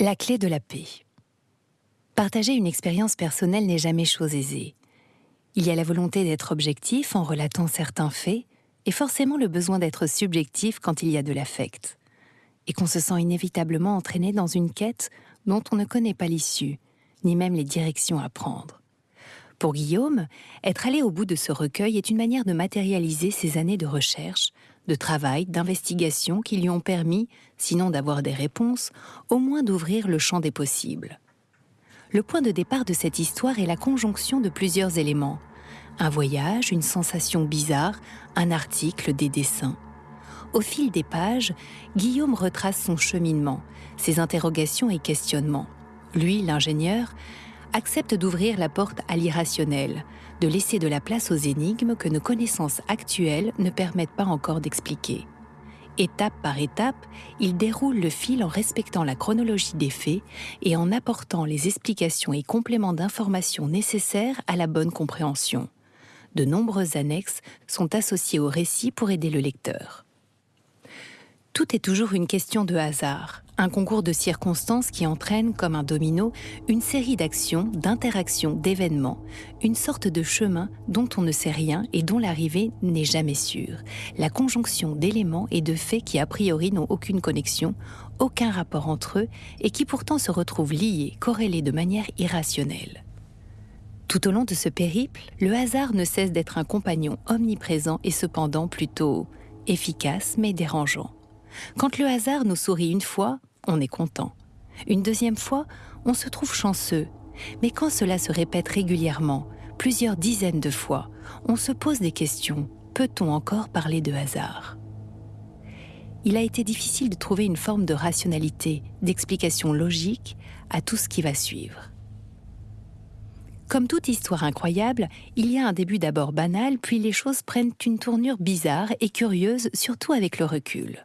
La clé de la paix. Partager une expérience personnelle n'est jamais chose aisée. Il y a la volonté d'être objectif en relatant certains faits, et forcément le besoin d'être subjectif quand il y a de l'affect, et qu'on se sent inévitablement entraîné dans une quête dont on ne connaît pas l'issue, ni même les directions à prendre. Pour Guillaume, être allé au bout de ce recueil est une manière de matérialiser ses années de recherche, de travail, d'investigation qui lui ont permis, sinon d'avoir des réponses, au moins d'ouvrir le champ des possibles. Le point de départ de cette histoire est la conjonction de plusieurs éléments. Un voyage, une sensation bizarre, un article, des dessins. Au fil des pages, Guillaume retrace son cheminement, ses interrogations et questionnements. Lui, l'ingénieur, accepte d'ouvrir la porte à l'irrationnel, de laisser de la place aux énigmes que nos connaissances actuelles ne permettent pas encore d'expliquer. Étape par étape, il déroule le fil en respectant la chronologie des faits et en apportant les explications et compléments d'informations nécessaires à la bonne compréhension. De nombreuses annexes sont associées au récit pour aider le lecteur. Tout est toujours une question de hasard, un concours de circonstances qui entraîne, comme un domino, une série d'actions, d'interactions, d'événements, une sorte de chemin dont on ne sait rien et dont l'arrivée n'est jamais sûre, la conjonction d'éléments et de faits qui a priori n'ont aucune connexion, aucun rapport entre eux et qui pourtant se retrouvent liés, corrélés de manière irrationnelle. Tout au long de ce périple, le hasard ne cesse d'être un compagnon omniprésent et cependant plutôt efficace mais dérangeant. Quand le hasard nous sourit une fois, on est content. Une deuxième fois, on se trouve chanceux. Mais quand cela se répète régulièrement, plusieurs dizaines de fois, on se pose des questions. Peut-on encore parler de hasard? Il a été difficile de trouver une forme de rationalité, d'explication logique à tout ce qui va suivre. Comme toute histoire incroyable, il y a un début d'abord banal, puis les choses prennent une tournure bizarre et curieuse, surtout avec le recul.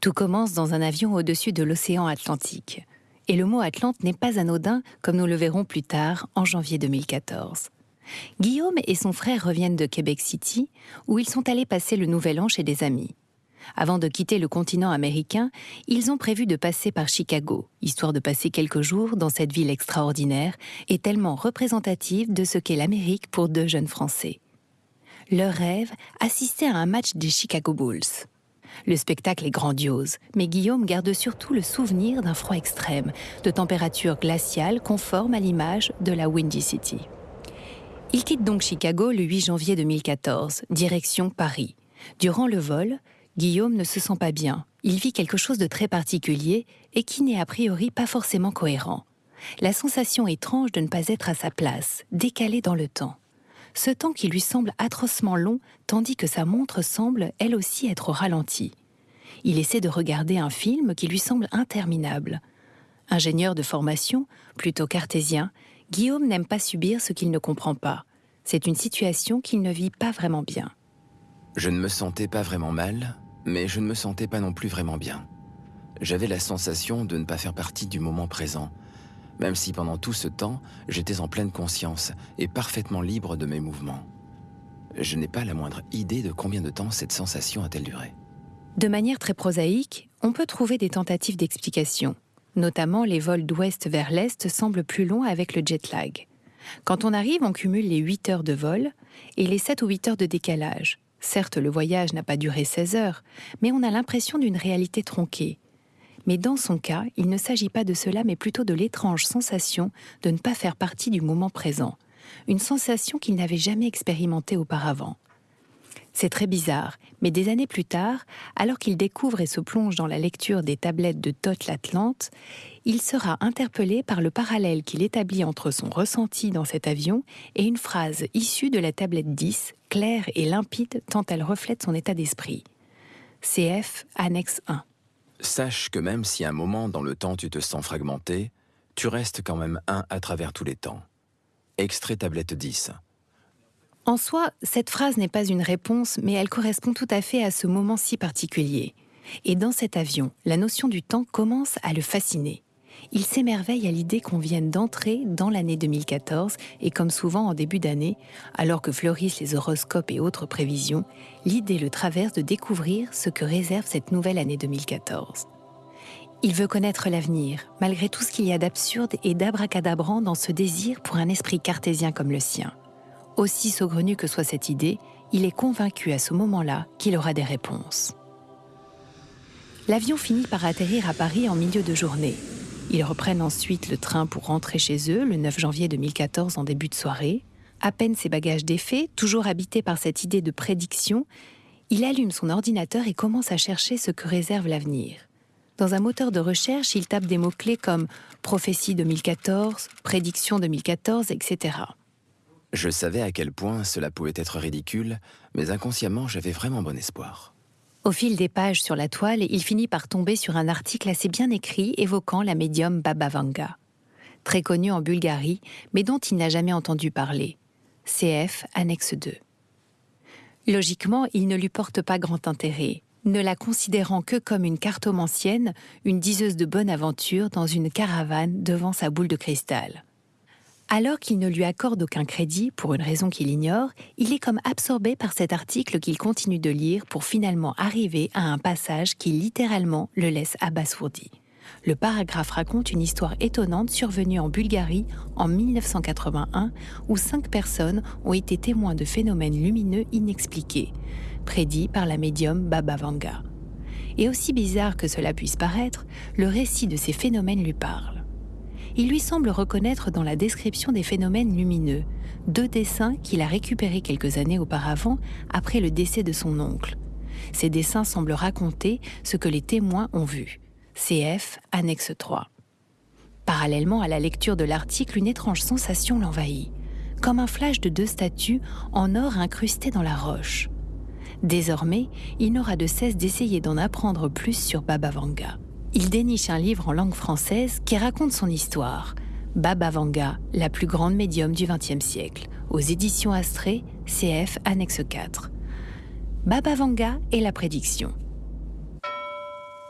Tout commence dans un avion au-dessus de l'océan Atlantique. Et le mot Atlante n'est pas anodin, comme nous le verrons plus tard, en janvier 2014. Guillaume et son frère reviennent de Québec City, où ils sont allés passer le nouvel an chez des amis. Avant de quitter le continent américain, ils ont prévu de passer par Chicago, histoire de passer quelques jours dans cette ville extraordinaire et tellement représentative de ce qu'est l'Amérique pour deux jeunes Français. Leur rêve, assister à un match des Chicago Bulls. Le spectacle est grandiose, mais Guillaume garde surtout le souvenir d'un froid extrême, de température glaciale conforme à l'image de la Windy City. Il quitte donc Chicago le 8 janvier 2014, direction Paris. Durant le vol, Guillaume ne se sent pas bien. Il vit quelque chose de très particulier et qui n'est a priori pas forcément cohérent. La sensation étrange de ne pas être à sa place, décalée dans le temps ce temps qui lui semble atrocement long, tandis que sa montre semble, elle aussi, être au ralenti. Il essaie de regarder un film qui lui semble interminable. Ingénieur de formation, plutôt cartésien, Guillaume n'aime pas subir ce qu'il ne comprend pas. C'est une situation qu'il ne vit pas vraiment bien. Je ne me sentais pas vraiment mal, mais je ne me sentais pas non plus vraiment bien. J'avais la sensation de ne pas faire partie du moment présent, même si pendant tout ce temps, j'étais en pleine conscience et parfaitement libre de mes mouvements. Je n'ai pas la moindre idée de combien de temps cette sensation a-t-elle duré. De manière très prosaïque, on peut trouver des tentatives d'explication. Notamment, les vols d'ouest vers l'est semblent plus longs avec le jet lag. Quand on arrive, on cumule les 8 heures de vol et les 7 ou 8 heures de décalage. Certes, le voyage n'a pas duré 16 heures, mais on a l'impression d'une réalité tronquée, mais dans son cas, il ne s'agit pas de cela, mais plutôt de l'étrange sensation de ne pas faire partie du moment présent, une sensation qu'il n'avait jamais expérimentée auparavant. C'est très bizarre, mais des années plus tard, alors qu'il découvre et se plonge dans la lecture des tablettes de Toth l'Atlante, il sera interpellé par le parallèle qu'il établit entre son ressenti dans cet avion et une phrase issue de la tablette 10, claire et limpide tant elle reflète son état d'esprit. CF, annexe 1. Sache que même si un moment dans le temps tu te sens fragmenté, tu restes quand même un à travers tous les temps. Extrait tablette 10. En soi, cette phrase n'est pas une réponse, mais elle correspond tout à fait à ce moment si particulier. Et dans cet avion, la notion du temps commence à le fasciner il s'émerveille à l'idée qu'on vienne d'entrer dans l'année 2014 et comme souvent en début d'année, alors que fleurissent les horoscopes et autres prévisions, l'idée le traverse de découvrir ce que réserve cette nouvelle année 2014. Il veut connaître l'avenir, malgré tout ce qu'il y a d'absurde et d'abracadabrant dans ce désir pour un esprit cartésien comme le sien. Aussi saugrenue que soit cette idée, il est convaincu à ce moment-là qu'il aura des réponses. L'avion finit par atterrir à Paris en milieu de journée. Ils reprennent ensuite le train pour rentrer chez eux le 9 janvier 2014 en début de soirée. À peine ses bagages défaits, toujours habité par cette idée de prédiction, il allume son ordinateur et commence à chercher ce que réserve l'avenir. Dans un moteur de recherche, il tape des mots-clés comme prophétie 2014, prédiction 2014, etc. Je savais à quel point cela pouvait être ridicule, mais inconsciemment j'avais vraiment bon espoir. Au fil des pages sur la toile, il finit par tomber sur un article assez bien écrit évoquant la médium Baba Vanga, très connue en Bulgarie, mais dont il n'a jamais entendu parler. CF, annexe 2. Logiquement, il ne lui porte pas grand intérêt, ne la considérant que comme une cartomancienne, une diseuse de bonne aventure dans une caravane devant sa boule de cristal. Alors qu'il ne lui accorde aucun crédit, pour une raison qu'il ignore, il est comme absorbé par cet article qu'il continue de lire pour finalement arriver à un passage qui littéralement le laisse abasourdi. Le paragraphe raconte une histoire étonnante survenue en Bulgarie en 1981 où cinq personnes ont été témoins de phénomènes lumineux inexpliqués, prédits par la médium Baba Vanga. Et aussi bizarre que cela puisse paraître, le récit de ces phénomènes lui parle il lui semble reconnaître dans la description des phénomènes lumineux deux dessins qu'il a récupérés quelques années auparavant après le décès de son oncle. Ces dessins semblent raconter ce que les témoins ont vu. CF, annexe 3. Parallèlement à la lecture de l'article, une étrange sensation l'envahit, comme un flash de deux statues en or incrustées dans la roche. Désormais, il n'aura de cesse d'essayer d'en apprendre plus sur Baba Vanga il déniche un livre en langue française qui raconte son histoire. Baba Vanga, la plus grande médium du XXe siècle, aux éditions Astrée, CF, annexe 4. Baba Vanga et la prédiction.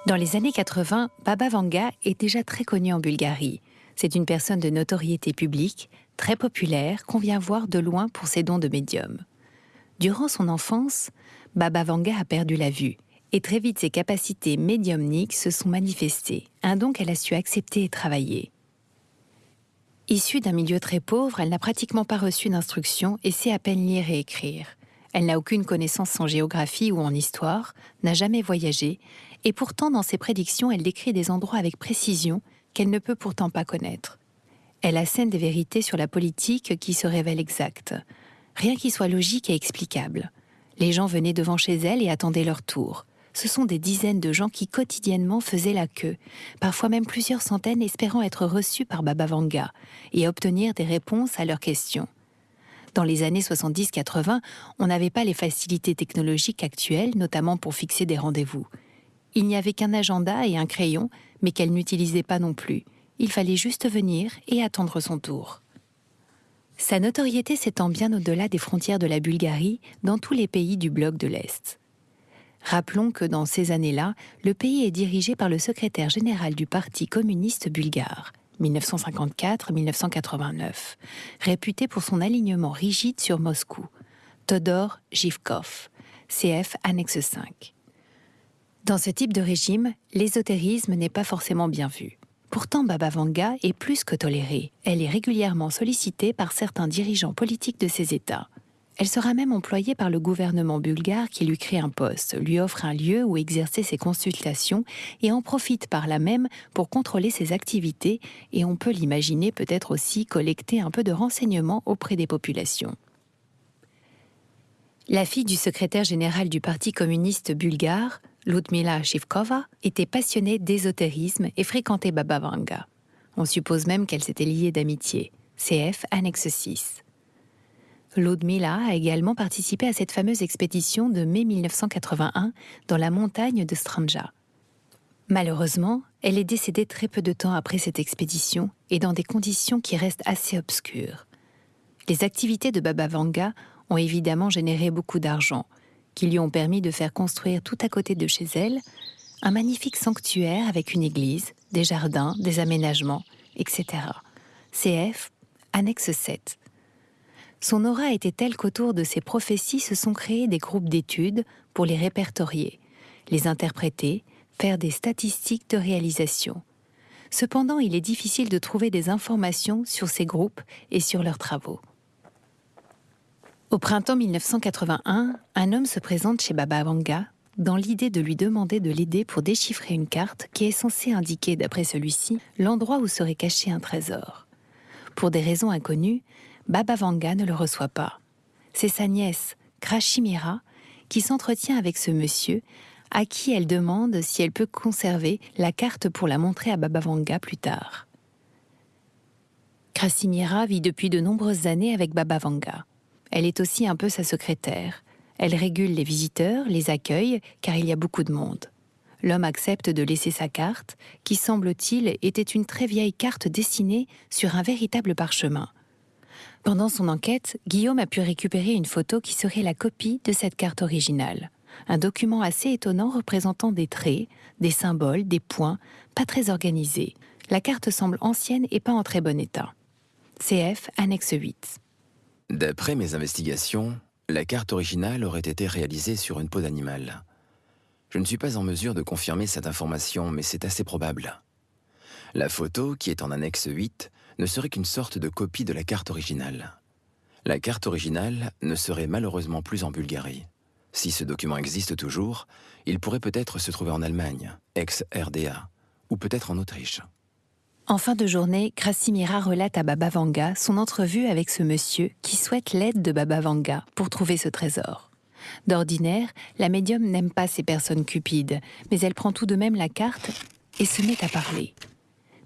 Dans les années 80, Baba Vanga est déjà très connu en Bulgarie. C'est une personne de notoriété publique, très populaire, qu'on vient voir de loin pour ses dons de médium. Durant son enfance, Baba Vanga a perdu la vue et très vite ses capacités médiumniques se sont manifestées, un don qu'elle a su accepter et travailler. Issue d'un milieu très pauvre, elle n'a pratiquement pas reçu d'instruction et sait à peine lire et écrire. Elle n'a aucune connaissance en géographie ou en histoire, n'a jamais voyagé, et pourtant dans ses prédictions elle décrit des endroits avec précision qu'elle ne peut pourtant pas connaître. Elle assène des vérités sur la politique qui se révèlent exactes, rien qui soit logique et explicable. Les gens venaient devant chez elle et attendaient leur tour ce sont des dizaines de gens qui quotidiennement faisaient la queue, parfois même plusieurs centaines espérant être reçus par Baba Vanga et obtenir des réponses à leurs questions. Dans les années 70-80, on n'avait pas les facilités technologiques actuelles, notamment pour fixer des rendez-vous. Il n'y avait qu'un agenda et un crayon, mais qu'elle n'utilisait pas non plus. Il fallait juste venir et attendre son tour. Sa notoriété s'étend bien au-delà des frontières de la Bulgarie, dans tous les pays du bloc de l'Est. Rappelons que dans ces années-là, le pays est dirigé par le secrétaire général du Parti communiste bulgare, 1954-1989, réputé pour son alignement rigide sur Moscou, Todor Zhivkov, CF annexe 5. Dans ce type de régime, l'ésotérisme n'est pas forcément bien vu. Pourtant, Baba Vanga est plus que tolérée. Elle est régulièrement sollicitée par certains dirigeants politiques de ces États. Elle sera même employée par le gouvernement bulgare qui lui crée un poste, lui offre un lieu où exercer ses consultations et en profite par là même pour contrôler ses activités et on peut l'imaginer peut-être aussi collecter un peu de renseignements auprès des populations. La fille du secrétaire général du Parti communiste bulgare, Ludmila Shivkova, était passionnée d'ésotérisme et fréquentait Baba Vanga. On suppose même qu'elle s'était liée d'amitié. CF annexe 6. Ludmila a également participé à cette fameuse expédition de mai 1981 dans la montagne de Stranja. Malheureusement, elle est décédée très peu de temps après cette expédition et dans des conditions qui restent assez obscures. Les activités de Baba Vanga ont évidemment généré beaucoup d'argent, qui lui ont permis de faire construire tout à côté de chez elle un magnifique sanctuaire avec une église, des jardins, des aménagements, etc. CF, annexe 7. Son aura était telle qu'autour de ses prophéties se sont créés des groupes d'études pour les répertorier, les interpréter, faire des statistiques de réalisation. Cependant, il est difficile de trouver des informations sur ces groupes et sur leurs travaux. Au printemps 1981, un homme se présente chez Baba Vanga dans l'idée de lui demander de l'aider pour déchiffrer une carte qui est censée indiquer, d'après celui-ci, l'endroit où serait caché un trésor. Pour des raisons inconnues, Baba Vanga ne le reçoit pas. C'est sa nièce, Krashimira, qui s'entretient avec ce monsieur, à qui elle demande si elle peut conserver la carte pour la montrer à Baba Vanga plus tard. Krasimira vit depuis de nombreuses années avec Baba Vanga. Elle est aussi un peu sa secrétaire. Elle régule les visiteurs, les accueille, car il y a beaucoup de monde. L'homme accepte de laisser sa carte, qui semble-t-il était une très vieille carte dessinée sur un véritable parchemin. Pendant son enquête, Guillaume a pu récupérer une photo qui serait la copie de cette carte originale. Un document assez étonnant représentant des traits, des symboles, des points, pas très organisés. La carte semble ancienne et pas en très bon état. CF, annexe 8. D'après mes investigations, la carte originale aurait été réalisée sur une peau d'animal. Je ne suis pas en mesure de confirmer cette information, mais c'est assez probable. La photo, qui est en annexe 8, ne serait qu'une sorte de copie de la carte originale. La carte originale ne serait malheureusement plus en Bulgarie. Si ce document existe toujours, il pourrait peut-être se trouver en Allemagne, ex-RDA, ou peut-être en Autriche. En fin de journée, Krasimira relate à Baba Vanga son entrevue avec ce monsieur qui souhaite l'aide de Baba Vanga pour trouver ce trésor. D'ordinaire, la médium n'aime pas ces personnes cupides, mais elle prend tout de même la carte et se met à parler.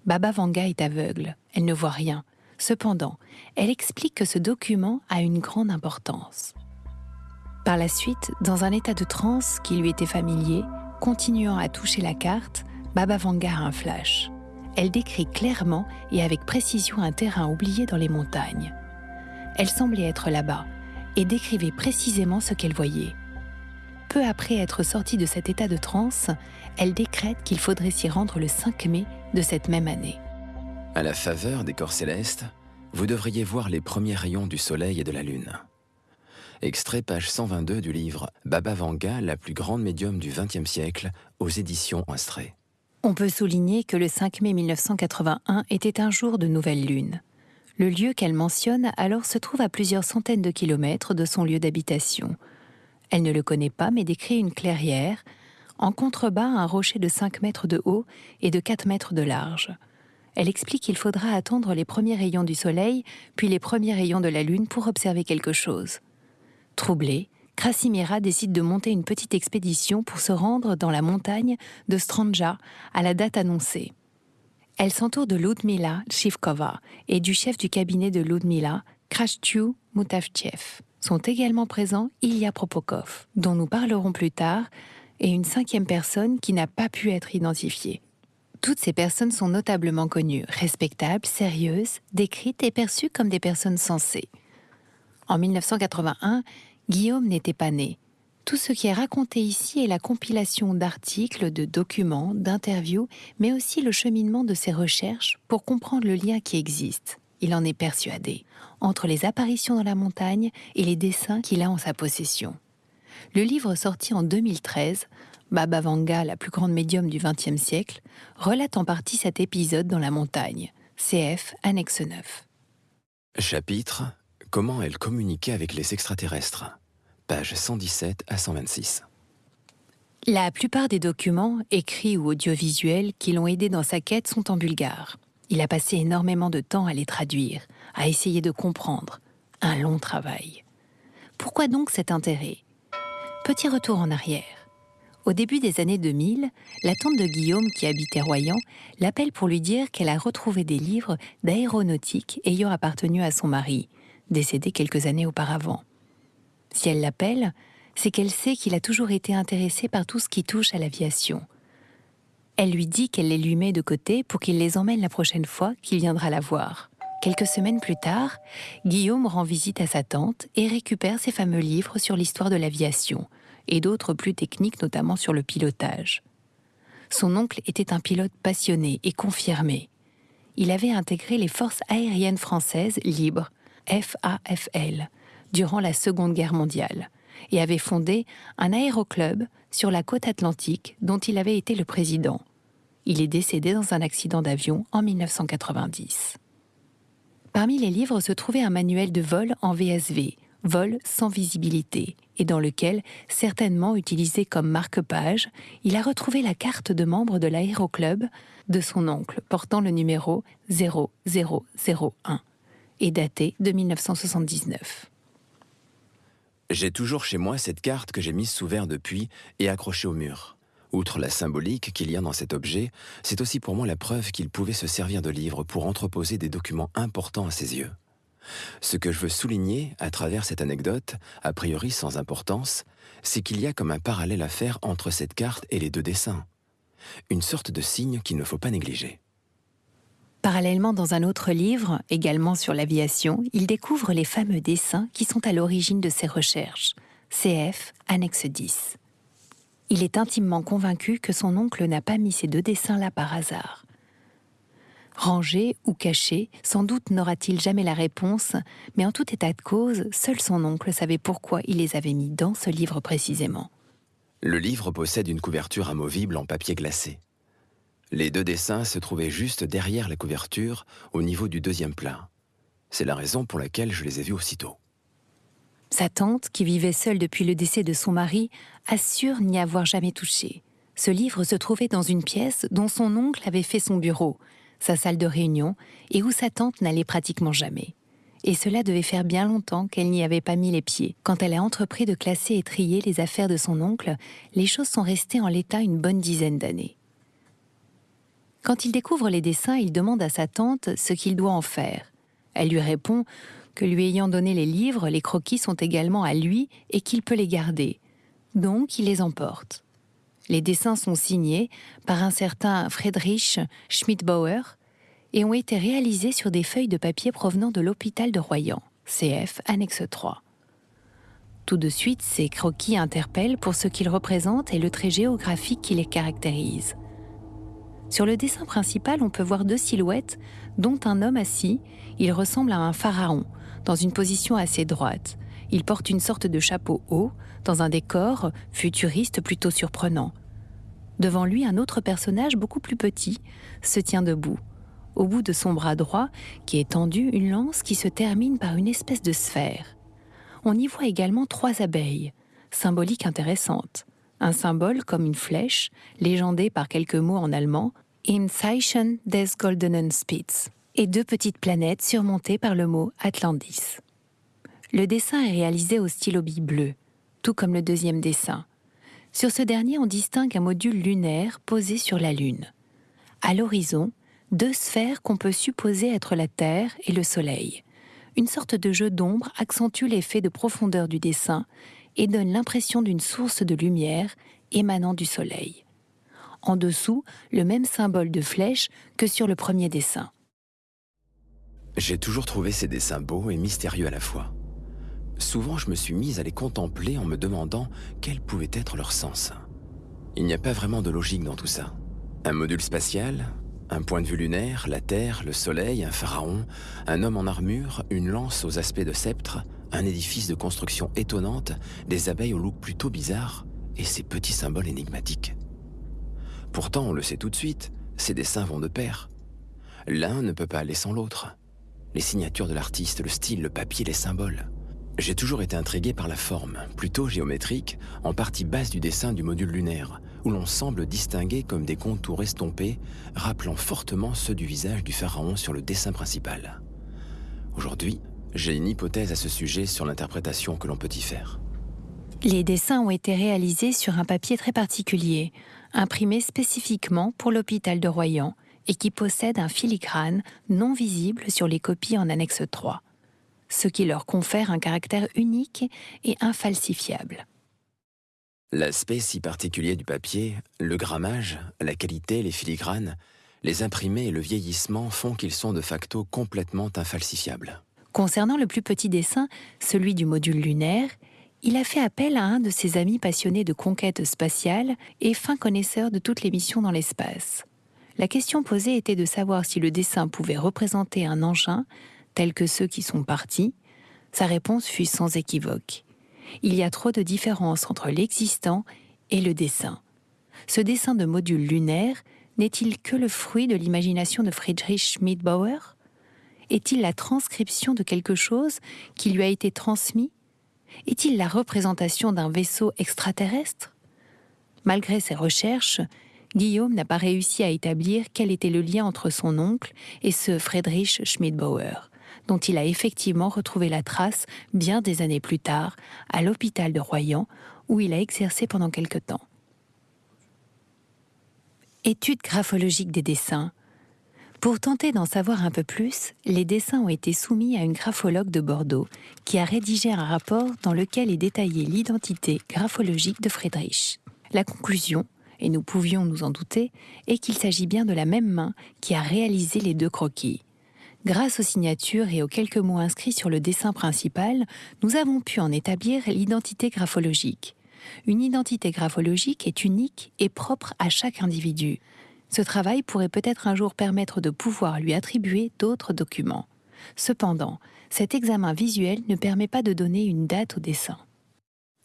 Baba Vanga est aveugle, elle ne voit rien. Cependant, elle explique que ce document a une grande importance. Par la suite, dans un état de transe qui lui était familier, continuant à toucher la carte, Baba Vanga a un flash elle décrit clairement et avec précision un terrain oublié dans les montagnes. Elle semblait être là-bas et décrivait précisément ce qu'elle voyait. Peu après être sortie de cet état de transe, elle décrète qu'il faudrait s'y rendre le 5 mai de cette même année. À la faveur des corps célestes, vous devriez voir les premiers rayons du soleil et de la lune. Extrait page 122 du livre Baba Vanga, la plus grande médium du XXe siècle, aux éditions Instré. On peut souligner que le 5 mai 1981 était un jour de nouvelle lune. Le lieu qu'elle mentionne alors se trouve à plusieurs centaines de kilomètres de son lieu d'habitation. Elle ne le connaît pas mais décrit une clairière, en contrebas un rocher de 5 mètres de haut et de 4 mètres de large. Elle explique qu'il faudra attendre les premiers rayons du soleil, puis les premiers rayons de la lune pour observer quelque chose. Troublée, Krasimira décide de monter une petite expédition pour se rendre dans la montagne de Stranja à la date annoncée. Elle s'entoure de Ludmila Shivkova et du chef du cabinet de Ludmila, Krashtiu Mutavchev. Sont également présents Ilya Propokov, dont nous parlerons plus tard, et une cinquième personne qui n'a pas pu être identifiée. Toutes ces personnes sont notablement connues, respectables, sérieuses, décrites et perçues comme des personnes sensées. En 1981, Guillaume n'était pas né. Tout ce qui est raconté ici est la compilation d'articles, de documents, d'interviews, mais aussi le cheminement de ses recherches pour comprendre le lien qui existe. Il en est persuadé entre les apparitions dans la montagne et les dessins qu'il a en sa possession. Le livre sorti en 2013, Baba Vanga, la plus grande médium du XXe siècle, relate en partie cet épisode dans la montagne. CF, annexe 9. Chapitre Comment elle communiquait avec les extraterrestres Page 117 à 126. La plupart des documents, écrits ou audiovisuels, qui l'ont aidé dans sa quête sont en bulgare. Il a passé énormément de temps à les traduire, à essayer de comprendre. Un long travail. Pourquoi donc cet intérêt? Petit retour en arrière. Au début des années 2000, la tante de Guillaume, qui habitait Royan, l'appelle pour lui dire qu'elle a retrouvé des livres d'aéronautique ayant appartenu à son mari, décédé quelques années auparavant. Si elle l'appelle, c'est qu'elle sait qu'il a toujours été intéressé par tout ce qui touche à l'aviation. Elle lui dit qu'elle les lui met de côté pour qu'il les emmène la prochaine fois qu'il viendra la voir. Quelques semaines plus tard, Guillaume rend visite à sa tante et récupère ses fameux livres sur l'histoire de l'aviation et d'autres plus techniques, notamment sur le pilotage. Son oncle était un pilote passionné et confirmé. Il avait intégré les forces aériennes françaises libres, FAFL, durant la Seconde Guerre mondiale. et avait fondé un aéroclub sur la côte atlantique dont il avait été le président. Il est décédé dans un accident d'avion en 1990. Parmi les livres se trouvait un manuel de vol en VSV, vol sans visibilité, et dans lequel, certainement utilisé comme marque-page, il a retrouvé la carte de membre de l'aéroclub de son oncle portant le numéro 0001 et daté de 1979. J'ai toujours chez moi cette carte que j'ai mise sous verre depuis et accrochée au mur. Outre la symbolique qu'il y a dans cet objet, c'est aussi pour moi la preuve qu'il pouvait se servir de livre pour entreposer des documents importants à ses yeux. Ce que je veux souligner à travers cette anecdote, a priori sans importance, c'est qu'il y a comme un parallèle à faire entre cette carte et les deux dessins. Une sorte de signe qu'il ne faut pas négliger. Parallèlement, dans un autre livre, également sur l'aviation, il découvre les fameux dessins qui sont à l'origine de ses recherches. CF, annexe 10. Il est intimement convaincu que son oncle n'a pas mis ces deux dessins-là par hasard. Rangés ou cachés, sans doute n'aura-t-il jamais la réponse, mais en tout état de cause, seul son oncle savait pourquoi il les avait mis dans ce livre précisément. Le livre possède une couverture amovible en papier glacé. Les deux dessins se trouvaient juste derrière la couverture, au niveau du deuxième plat. C'est la raison pour laquelle je les ai vus aussitôt. Sa tante, qui vivait seule depuis le décès de son mari, assure n'y avoir jamais touché. Ce livre se trouvait dans une pièce dont son oncle avait fait son bureau, sa salle de réunion, et où sa tante n'allait pratiquement jamais. Et cela devait faire bien longtemps qu'elle n'y avait pas mis les pieds. Quand elle a entrepris de classer et trier les affaires de son oncle, les choses sont restées en l'état une bonne dizaine d'années. Quand il découvre les dessins, il demande à sa tante ce qu'il doit en faire. Elle lui répond que lui ayant donné les livres, les croquis sont également à lui et qu'il peut les garder. Donc il les emporte. Les dessins sont signés par un certain Friedrich Schmidbauer et ont été réalisés sur des feuilles de papier provenant de l'hôpital de Royan, CF annexe 3. Tout de suite, ces croquis interpellent pour ce qu'ils représentent et le trait géographique qui les caractérise. Sur le dessin principal, on peut voir deux silhouettes, dont un homme assis. Il ressemble à un pharaon, dans une position assez droite. Il porte une sorte de chapeau haut, dans un décor futuriste plutôt surprenant. Devant lui, un autre personnage beaucoup plus petit se tient debout. Au bout de son bras droit, qui est tendu, une lance qui se termine par une espèce de sphère. On y voit également trois abeilles, symbolique intéressante. Un symbole comme une flèche, légendé par quelques mots en allemand, In Zeichen des Goldenen Spitz, et deux petites planètes surmontées par le mot Atlantis. Le dessin est réalisé au stylo bille bleu, tout comme le deuxième dessin. Sur ce dernier, on distingue un module lunaire posé sur la Lune. À l'horizon, deux sphères qu'on peut supposer être la Terre et le Soleil. Une sorte de jeu d'ombre accentue l'effet de profondeur du dessin et donne l'impression d'une source de lumière émanant du Soleil. En dessous, le même symbole de flèche que sur le premier dessin. J'ai toujours trouvé ces dessins beaux et mystérieux à la fois. Souvent, je me suis mise à les contempler en me demandant quel pouvait être leur sens. Il n'y a pas vraiment de logique dans tout ça. Un module spatial, un point de vue lunaire, la Terre, le Soleil, un pharaon, un homme en armure, une lance aux aspects de sceptre, un édifice de construction étonnante, des abeilles au look plutôt bizarre, et ces petits symboles énigmatiques. Pourtant, on le sait tout de suite, ces dessins vont de pair. L'un ne peut pas aller sans l'autre. Les signatures de l'artiste, le style, le papier, les symboles. J'ai toujours été intrigué par la forme, plutôt géométrique, en partie basse du dessin du module lunaire, où l'on semble distinguer comme des contours estompés, rappelant fortement ceux du visage du pharaon sur le dessin principal. Aujourd'hui, j'ai une hypothèse à ce sujet sur l'interprétation que l'on peut y faire. Les dessins ont été réalisés sur un papier très particulier, imprimé spécifiquement pour l'hôpital de Royan et qui possède un filigrane non visible sur les copies en annexe 3 ce qui leur confère un caractère unique et infalsifiable. L'aspect si particulier du papier, le grammage, la qualité, les filigranes, les imprimés et le vieillissement font qu'ils sont de facto complètement infalsifiables. Concernant le plus petit dessin, celui du module lunaire, il a fait appel à un de ses amis passionnés de conquête spatiale et fin connaisseur de toutes les missions dans l'espace. La question posée était de savoir si le dessin pouvait représenter un engin tels que ceux qui sont partis, sa réponse fut sans équivoque. Il y a trop de différences entre l'existant et le dessin. Ce dessin de module lunaire n'est-il que le fruit de l'imagination de Friedrich Schmidbauer? Est-il la transcription de quelque chose qui lui a été transmis? Est-il la représentation d'un vaisseau extraterrestre? Malgré ses recherches, Guillaume n'a pas réussi à établir quel était le lien entre son oncle et ce Friedrich Schmidbauer, dont il a effectivement retrouvé la trace bien des années plus tard à l'hôpital de Royan, où il a exercé pendant quelque temps. Étude graphologique des dessins. Pour tenter d'en savoir un peu plus, les dessins ont été soumis à une graphologue de Bordeaux qui a rédigé un rapport dans lequel est détaillée l'identité graphologique de Friedrich. La conclusion, et nous pouvions nous en douter, est qu'il s'agit bien de la même main qui a réalisé les deux croquis. Grâce aux signatures et aux quelques mots inscrits sur le dessin principal, nous avons pu en établir l'identité graphologique. Une identité graphologique est unique et propre à chaque individu. Ce travail pourrait peut-être un jour permettre de pouvoir lui attribuer d'autres documents. Cependant, cet examen visuel ne permet pas de donner une date au dessin.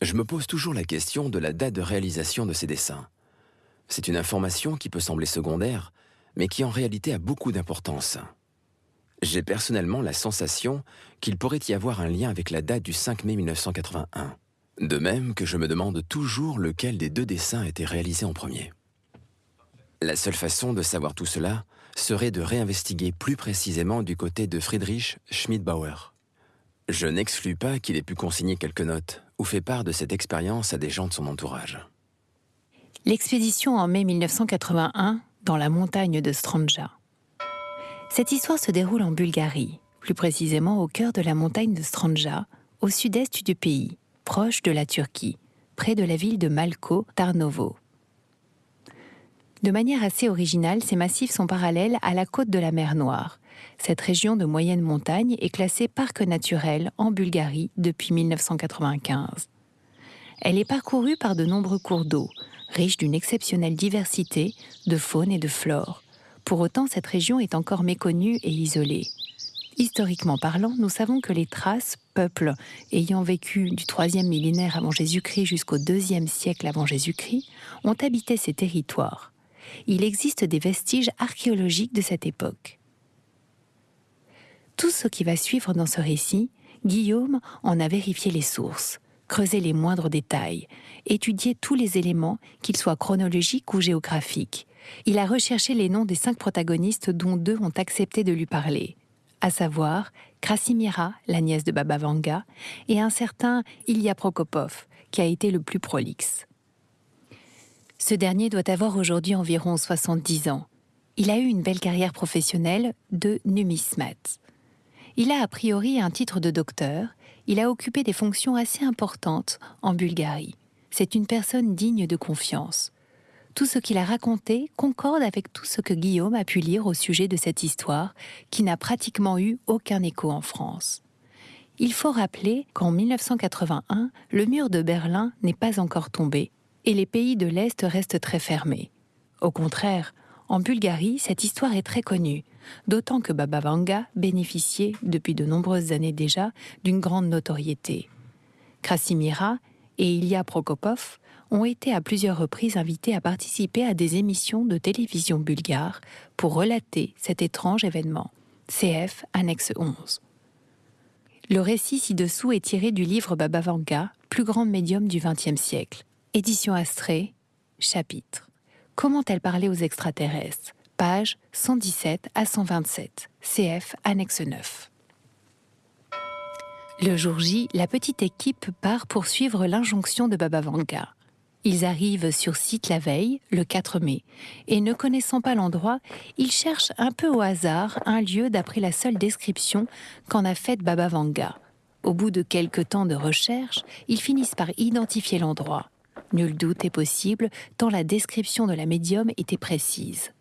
Je me pose toujours la question de la date de réalisation de ces dessins. C'est une information qui peut sembler secondaire, mais qui en réalité a beaucoup d'importance. J'ai personnellement la sensation qu'il pourrait y avoir un lien avec la date du 5 mai 1981. De même que je me demande toujours lequel des deux dessins a été réalisé en premier. La seule façon de savoir tout cela serait de réinvestiguer plus précisément du côté de Friedrich Schmidbauer. Je n'exclus pas qu'il ait pu consigner quelques notes ou fait part de cette expérience à des gens de son entourage. L'expédition en mai 1981 dans la montagne de Stranja. Cette histoire se déroule en Bulgarie, plus précisément au cœur de la montagne de Stranja, au sud-est du pays, proche de la Turquie, près de la ville de Malko Tarnovo. De manière assez originale, ces massifs sont parallèles à la côte de la mer Noire. Cette région de moyenne montagne est classée parc naturel en Bulgarie depuis 1995. Elle est parcourue par de nombreux cours d'eau, riches d'une exceptionnelle diversité de faune et de flore. Pour autant, cette région est encore méconnue et isolée. Historiquement parlant, nous savons que les Thraces, peuple ayant vécu du troisième millénaire avant Jésus-Christ jusqu'au deuxième siècle avant Jésus-Christ, ont habité ces territoires. Il existe des vestiges archéologiques de cette époque. Tout ce qui va suivre dans ce récit, Guillaume en a vérifié les sources, creusé les moindres détails, étudié tous les éléments, qu'ils soient chronologiques ou géographiques. Il a recherché les noms des cinq protagonistes dont deux ont accepté de lui parler à savoir Krasimira, la nièce de Baba Vanga, et un certain Ilya Prokopov, qui a été le plus prolixe. Ce dernier doit avoir aujourd'hui environ 70 ans. Il a eu une belle carrière professionnelle de numismate. Il a a priori un titre de docteur, il a occupé des fonctions assez importantes en Bulgarie. C'est une personne digne de confiance tout ce qu'il a raconté concorde avec tout ce que Guillaume a pu lire au sujet de cette histoire, qui n'a pratiquement eu aucun écho en France. Il faut rappeler qu'en 1981, le mur de Berlin n'est pas encore tombé et les pays de l'Est restent très fermés. Au contraire, en Bulgarie, cette histoire est très connue, d'autant que Baba Vanga bénéficiait, depuis de nombreuses années déjà, d'une grande notoriété. Krasimira et Ilya Prokopov ont été à plusieurs reprises invités à participer à des émissions de télévision bulgare pour relater cet étrange événement. CF, annexe 11. Le récit ci-dessous est tiré du livre Baba Vanga, plus grand médium du XXe siècle. Édition Astrée, chapitre. Comment elle parlait aux extraterrestres? Page 117 à 127. CF, annexe 9. Le jour J, la petite équipe part poursuivre l'injonction de Baba Vanga. Ils arrivent sur site la veille, le 4 mai, et ne connaissant pas l'endroit, ils cherchent un peu au hasard un lieu d'après la seule description qu'en a faite Baba Vanga. Au bout de quelques temps de recherche, ils finissent par identifier l'endroit. Nul doute est possible, tant la description de la médium était précise.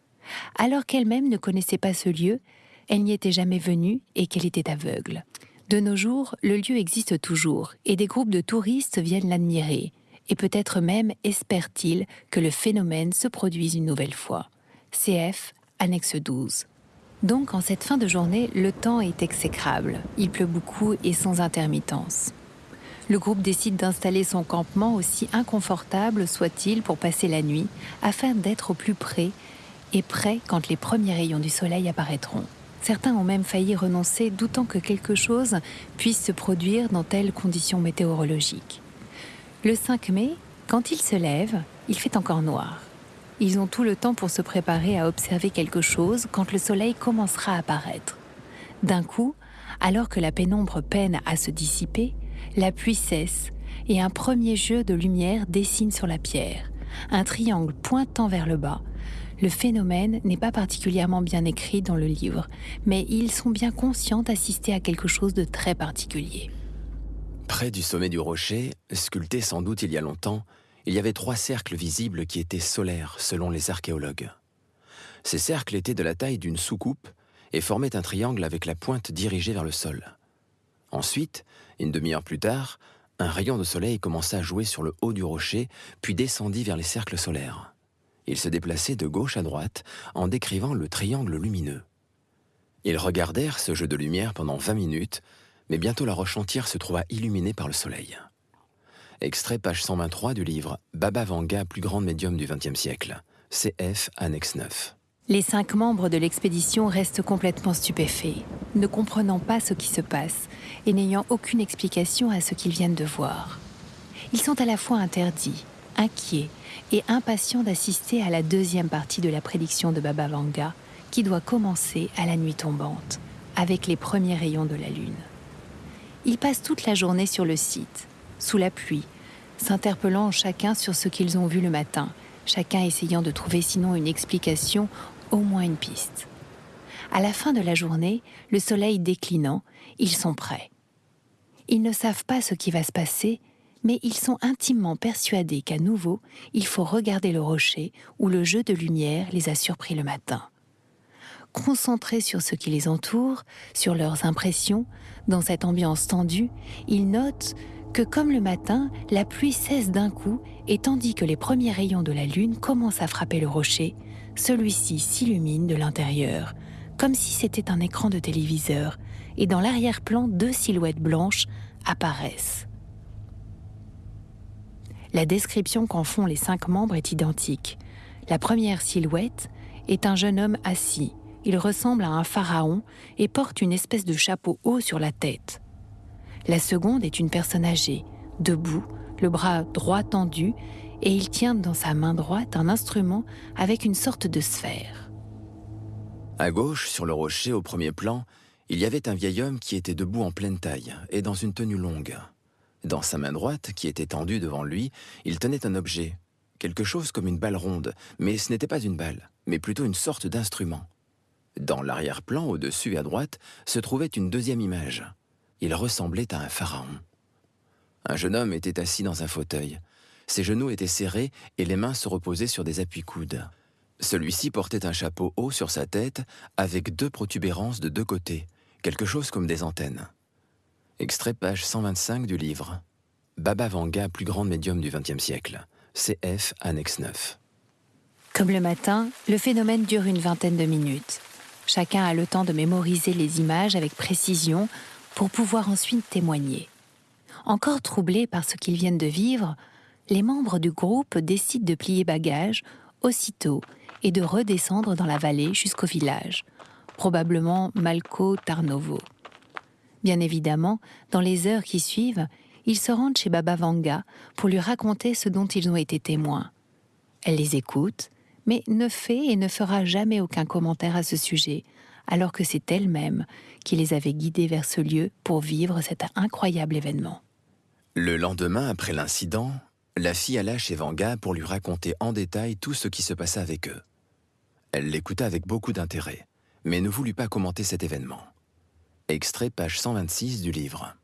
Alors qu'elle-même ne connaissait pas ce lieu, elle n'y était jamais venue et qu'elle était aveugle. De nos jours, le lieu existe toujours et des groupes de touristes viennent l'admirer et peut-être même espère-t-il que le phénomène se produise une nouvelle fois. CF, annexe 12. Donc en cette fin de journée, le temps est exécrable. Il pleut beaucoup et sans intermittence. Le groupe décide d'installer son campement aussi inconfortable soit-il pour passer la nuit, afin d'être au plus près et prêt quand les premiers rayons du soleil apparaîtront. Certains ont même failli renoncer, doutant que quelque chose puisse se produire dans telles conditions météorologiques. Le 5 mai, quand ils se lèvent, il fait encore noir. Ils ont tout le temps pour se préparer à observer quelque chose quand le soleil commencera à apparaître. D'un coup, alors que la pénombre peine à se dissiper, la pluie cesse et un premier jeu de lumière dessine sur la pierre, un triangle pointant vers le bas. Le phénomène n'est pas particulièrement bien écrit dans le livre, mais ils sont bien conscients d'assister à quelque chose de très particulier. Près du sommet du rocher, sculpté sans doute il y a longtemps, il y avait trois cercles visibles qui étaient solaires selon les archéologues. Ces cercles étaient de la taille d'une soucoupe et formaient un triangle avec la pointe dirigée vers le sol. Ensuite, une demi-heure plus tard, un rayon de soleil commença à jouer sur le haut du rocher, puis descendit vers les cercles solaires. Il se déplaçait de gauche à droite en décrivant le triangle lumineux. Ils regardèrent ce jeu de lumière pendant 20 minutes, mais bientôt la roche entière se trouva illuminée par le soleil. Extrait page 123 du livre Baba Vanga, plus grande médium du XXe siècle, CF, annexe 9. Les cinq membres de l'expédition restent complètement stupéfaits, ne comprenant pas ce qui se passe et n'ayant aucune explication à ce qu'ils viennent de voir. Ils sont à la fois interdits, inquiets et impatients d'assister à la deuxième partie de la prédiction de Baba Vanga, qui doit commencer à la nuit tombante, avec les premiers rayons de la lune. Ils passent toute la journée sur le site, sous la pluie, s'interpellant chacun sur ce qu'ils ont vu le matin, chacun essayant de trouver sinon une explication au moins une piste. À la fin de la journée, le soleil déclinant, ils sont prêts. Ils ne savent pas ce qui va se passer, mais ils sont intimement persuadés qu'à nouveau, il faut regarder le rocher où le jeu de lumière les a surpris le matin. Concentrés sur ce qui les entoure, sur leurs impressions, dans cette ambiance tendue, ils notent que comme le matin, la pluie cesse d'un coup et tandis que les premiers rayons de la lune commencent à frapper le rocher, celui-ci s'illumine de l'intérieur, comme si c'était un écran de téléviseur, et dans l'arrière-plan, deux silhouettes blanches apparaissent. La description qu'en font les cinq membres est identique. La première silhouette est un jeune homme assis. Il ressemble à un pharaon et porte une espèce de chapeau haut sur la tête. La seconde est une personne âgée, debout, le bras droit tendu et il tient dans sa main droite un instrument avec une sorte de sphère. À gauche, sur le rocher au premier plan, il y avait un vieil homme qui était debout en pleine taille et dans une tenue longue. Dans sa main droite, qui était tendue devant lui, il tenait un objet, quelque chose comme une balle ronde, mais ce n'était pas une balle, mais plutôt une sorte d'instrument. Dans l'arrière-plan, au-dessus et à droite, se trouvait une deuxième image. Il ressemblait à un pharaon. Un jeune homme était assis dans un fauteuil. Ses genoux étaient serrés et les mains se reposaient sur des appuis-coudes. Celui-ci portait un chapeau haut sur sa tête avec deux protubérances de deux côtés, quelque chose comme des antennes. Extrait page 125 du livre. Baba Vanga, plus grande médium du XXe siècle. CF, annexe 9. Comme le matin, le phénomène dure une vingtaine de minutes. Chacun a le temps de mémoriser les images avec précision pour pouvoir ensuite témoigner. Encore troublés par ce qu'ils viennent de vivre, les membres du groupe décident de plier bagages aussitôt et de redescendre dans la vallée jusqu'au village, probablement Malco Tarnovo. Bien évidemment, dans les heures qui suivent, ils se rendent chez Baba Vanga pour lui raconter ce dont ils ont été témoins. Elle les écoute, mais ne fait et ne fera jamais aucun commentaire à ce sujet, alors que c'est elle-même qui les avait guidés vers ce lieu pour vivre cet incroyable événement. Le lendemain, après l'incident, la fille alla chez Vanga pour lui raconter en détail tout ce qui se passait avec eux. Elle l'écouta avec beaucoup d'intérêt, mais ne voulut pas commenter cet événement. Extrait page 126 du livre.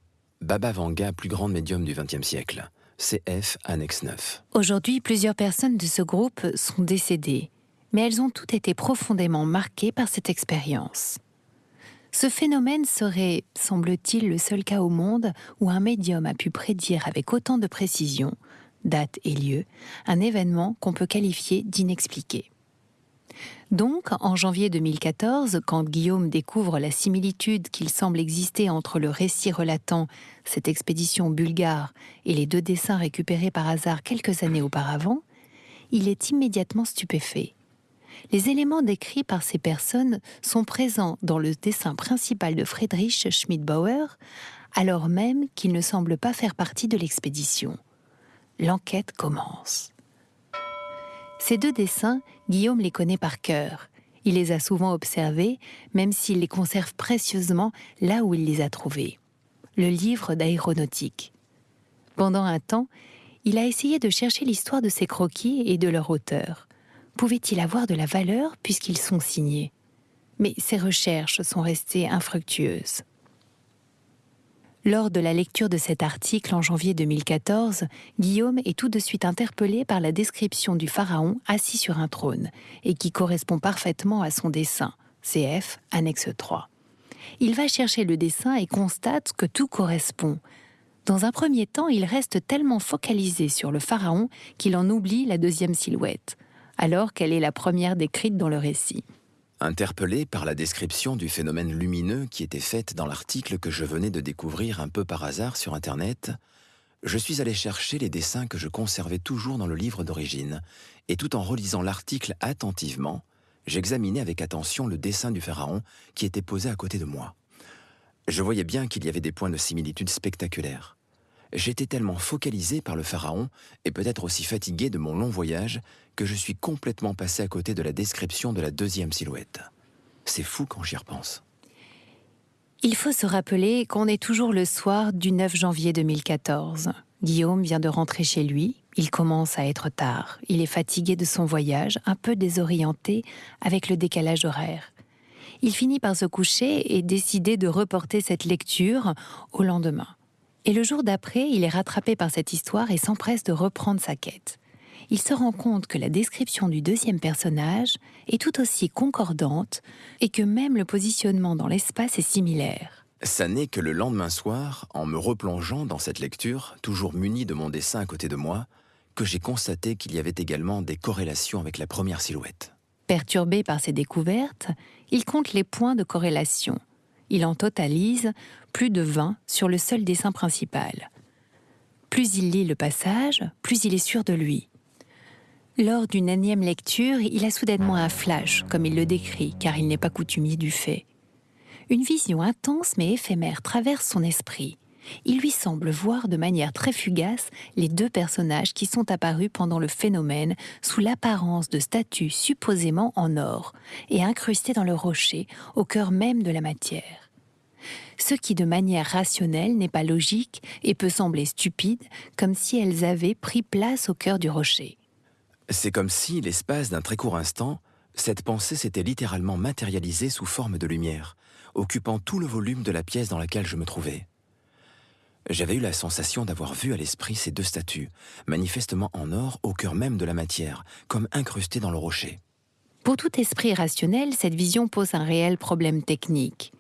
Baba Vanga, plus grande médium du XXe siècle. CF, annexe 9. Aujourd'hui, plusieurs personnes de ce groupe sont décédées, mais elles ont toutes été profondément marquées par cette expérience. Ce phénomène serait, semble-t-il, le seul cas au monde où un médium a pu prédire avec autant de précision date et lieu, un événement qu'on peut qualifier d'inexpliqué. Donc, en janvier 2014, quand Guillaume découvre la similitude qu'il semble exister entre le récit relatant cette expédition bulgare et les deux dessins récupérés par hasard quelques années auparavant, il est immédiatement stupéfait. Les éléments décrits par ces personnes sont présents dans le dessin principal de Friedrich Schmidbauer, alors même qu'il ne semble pas faire partie de l'expédition. L'enquête commence. Ces deux dessins, Guillaume les connaît par cœur. Il les a souvent observés, même s'il les conserve précieusement là où il les a trouvés. Le livre d'aéronautique. Pendant un temps, il a essayé de chercher l'histoire de ces croquis et de leur auteur. Pouvait-il avoir de la valeur puisqu'ils sont signés? Mais ses recherches sont restées infructueuses. Lors de la lecture de cet article en janvier 2014, Guillaume est tout de suite interpellé par la description du pharaon assis sur un trône, et qui correspond parfaitement à son dessin, CF, annexe 3. Il va chercher le dessin et constate que tout correspond. Dans un premier temps, il reste tellement focalisé sur le pharaon qu'il en oublie la deuxième silhouette, alors qu'elle est la première décrite dans le récit. Interpellé par la description du phénomène lumineux qui était faite dans l'article que je venais de découvrir un peu par hasard sur Internet, je suis allé chercher les dessins que je conservais toujours dans le livre d'origine, et tout en relisant l'article attentivement, j'examinais avec attention le dessin du pharaon qui était posé à côté de moi. Je voyais bien qu'il y avait des points de similitude spectaculaires. J'étais tellement focalisé par le pharaon et peut-être aussi fatigué de mon long voyage que je suis complètement passé à côté de la description de la deuxième silhouette. C'est fou quand j'y repense. Il faut se rappeler qu'on est toujours le soir du 9 janvier 2014. Guillaume vient de rentrer chez lui, il commence à être tard, il est fatigué de son voyage, un peu désorienté avec le décalage horaire. Il finit par se coucher et décider de reporter cette lecture au lendemain. Et le jour d'après, il est rattrapé par cette histoire et s'empresse de reprendre sa quête. Il se rend compte que la description du deuxième personnage est tout aussi concordante et que même le positionnement dans l'espace est similaire. Ça n'est que le lendemain soir, en me replongeant dans cette lecture, toujours muni de mon dessin à côté de moi, que j'ai constaté qu'il y avait également des corrélations avec la première silhouette. Perturbé par ces découvertes, il compte les points de corrélation – il en totalise plus de 20 sur le seul dessin principal. Plus il lit le passage, plus il est sûr de lui. Lors d'une énième lecture, il a soudainement un flash, comme il le décrit, car il n'est pas coutumier du fait. Une vision intense mais éphémère traverse son esprit. Il lui semble voir de manière très fugace les deux personnages qui sont apparus pendant le phénomène sous l'apparence de statues supposément en or et incrustées dans le rocher au cœur même de la matière. Ce qui de manière rationnelle n'est pas logique et peut sembler stupide, comme si elles avaient pris place au cœur du rocher. C'est comme si, l'espace d'un très court instant, cette pensée s'était littéralement matérialisée sous forme de lumière, occupant tout le volume de la pièce dans laquelle je me trouvais. J'avais eu la sensation d'avoir vu à l'esprit ces deux statues, manifestement en or au cœur même de la matière, comme incrustées dans le rocher. Pour tout esprit rationnel, cette vision pose un réel problème technique.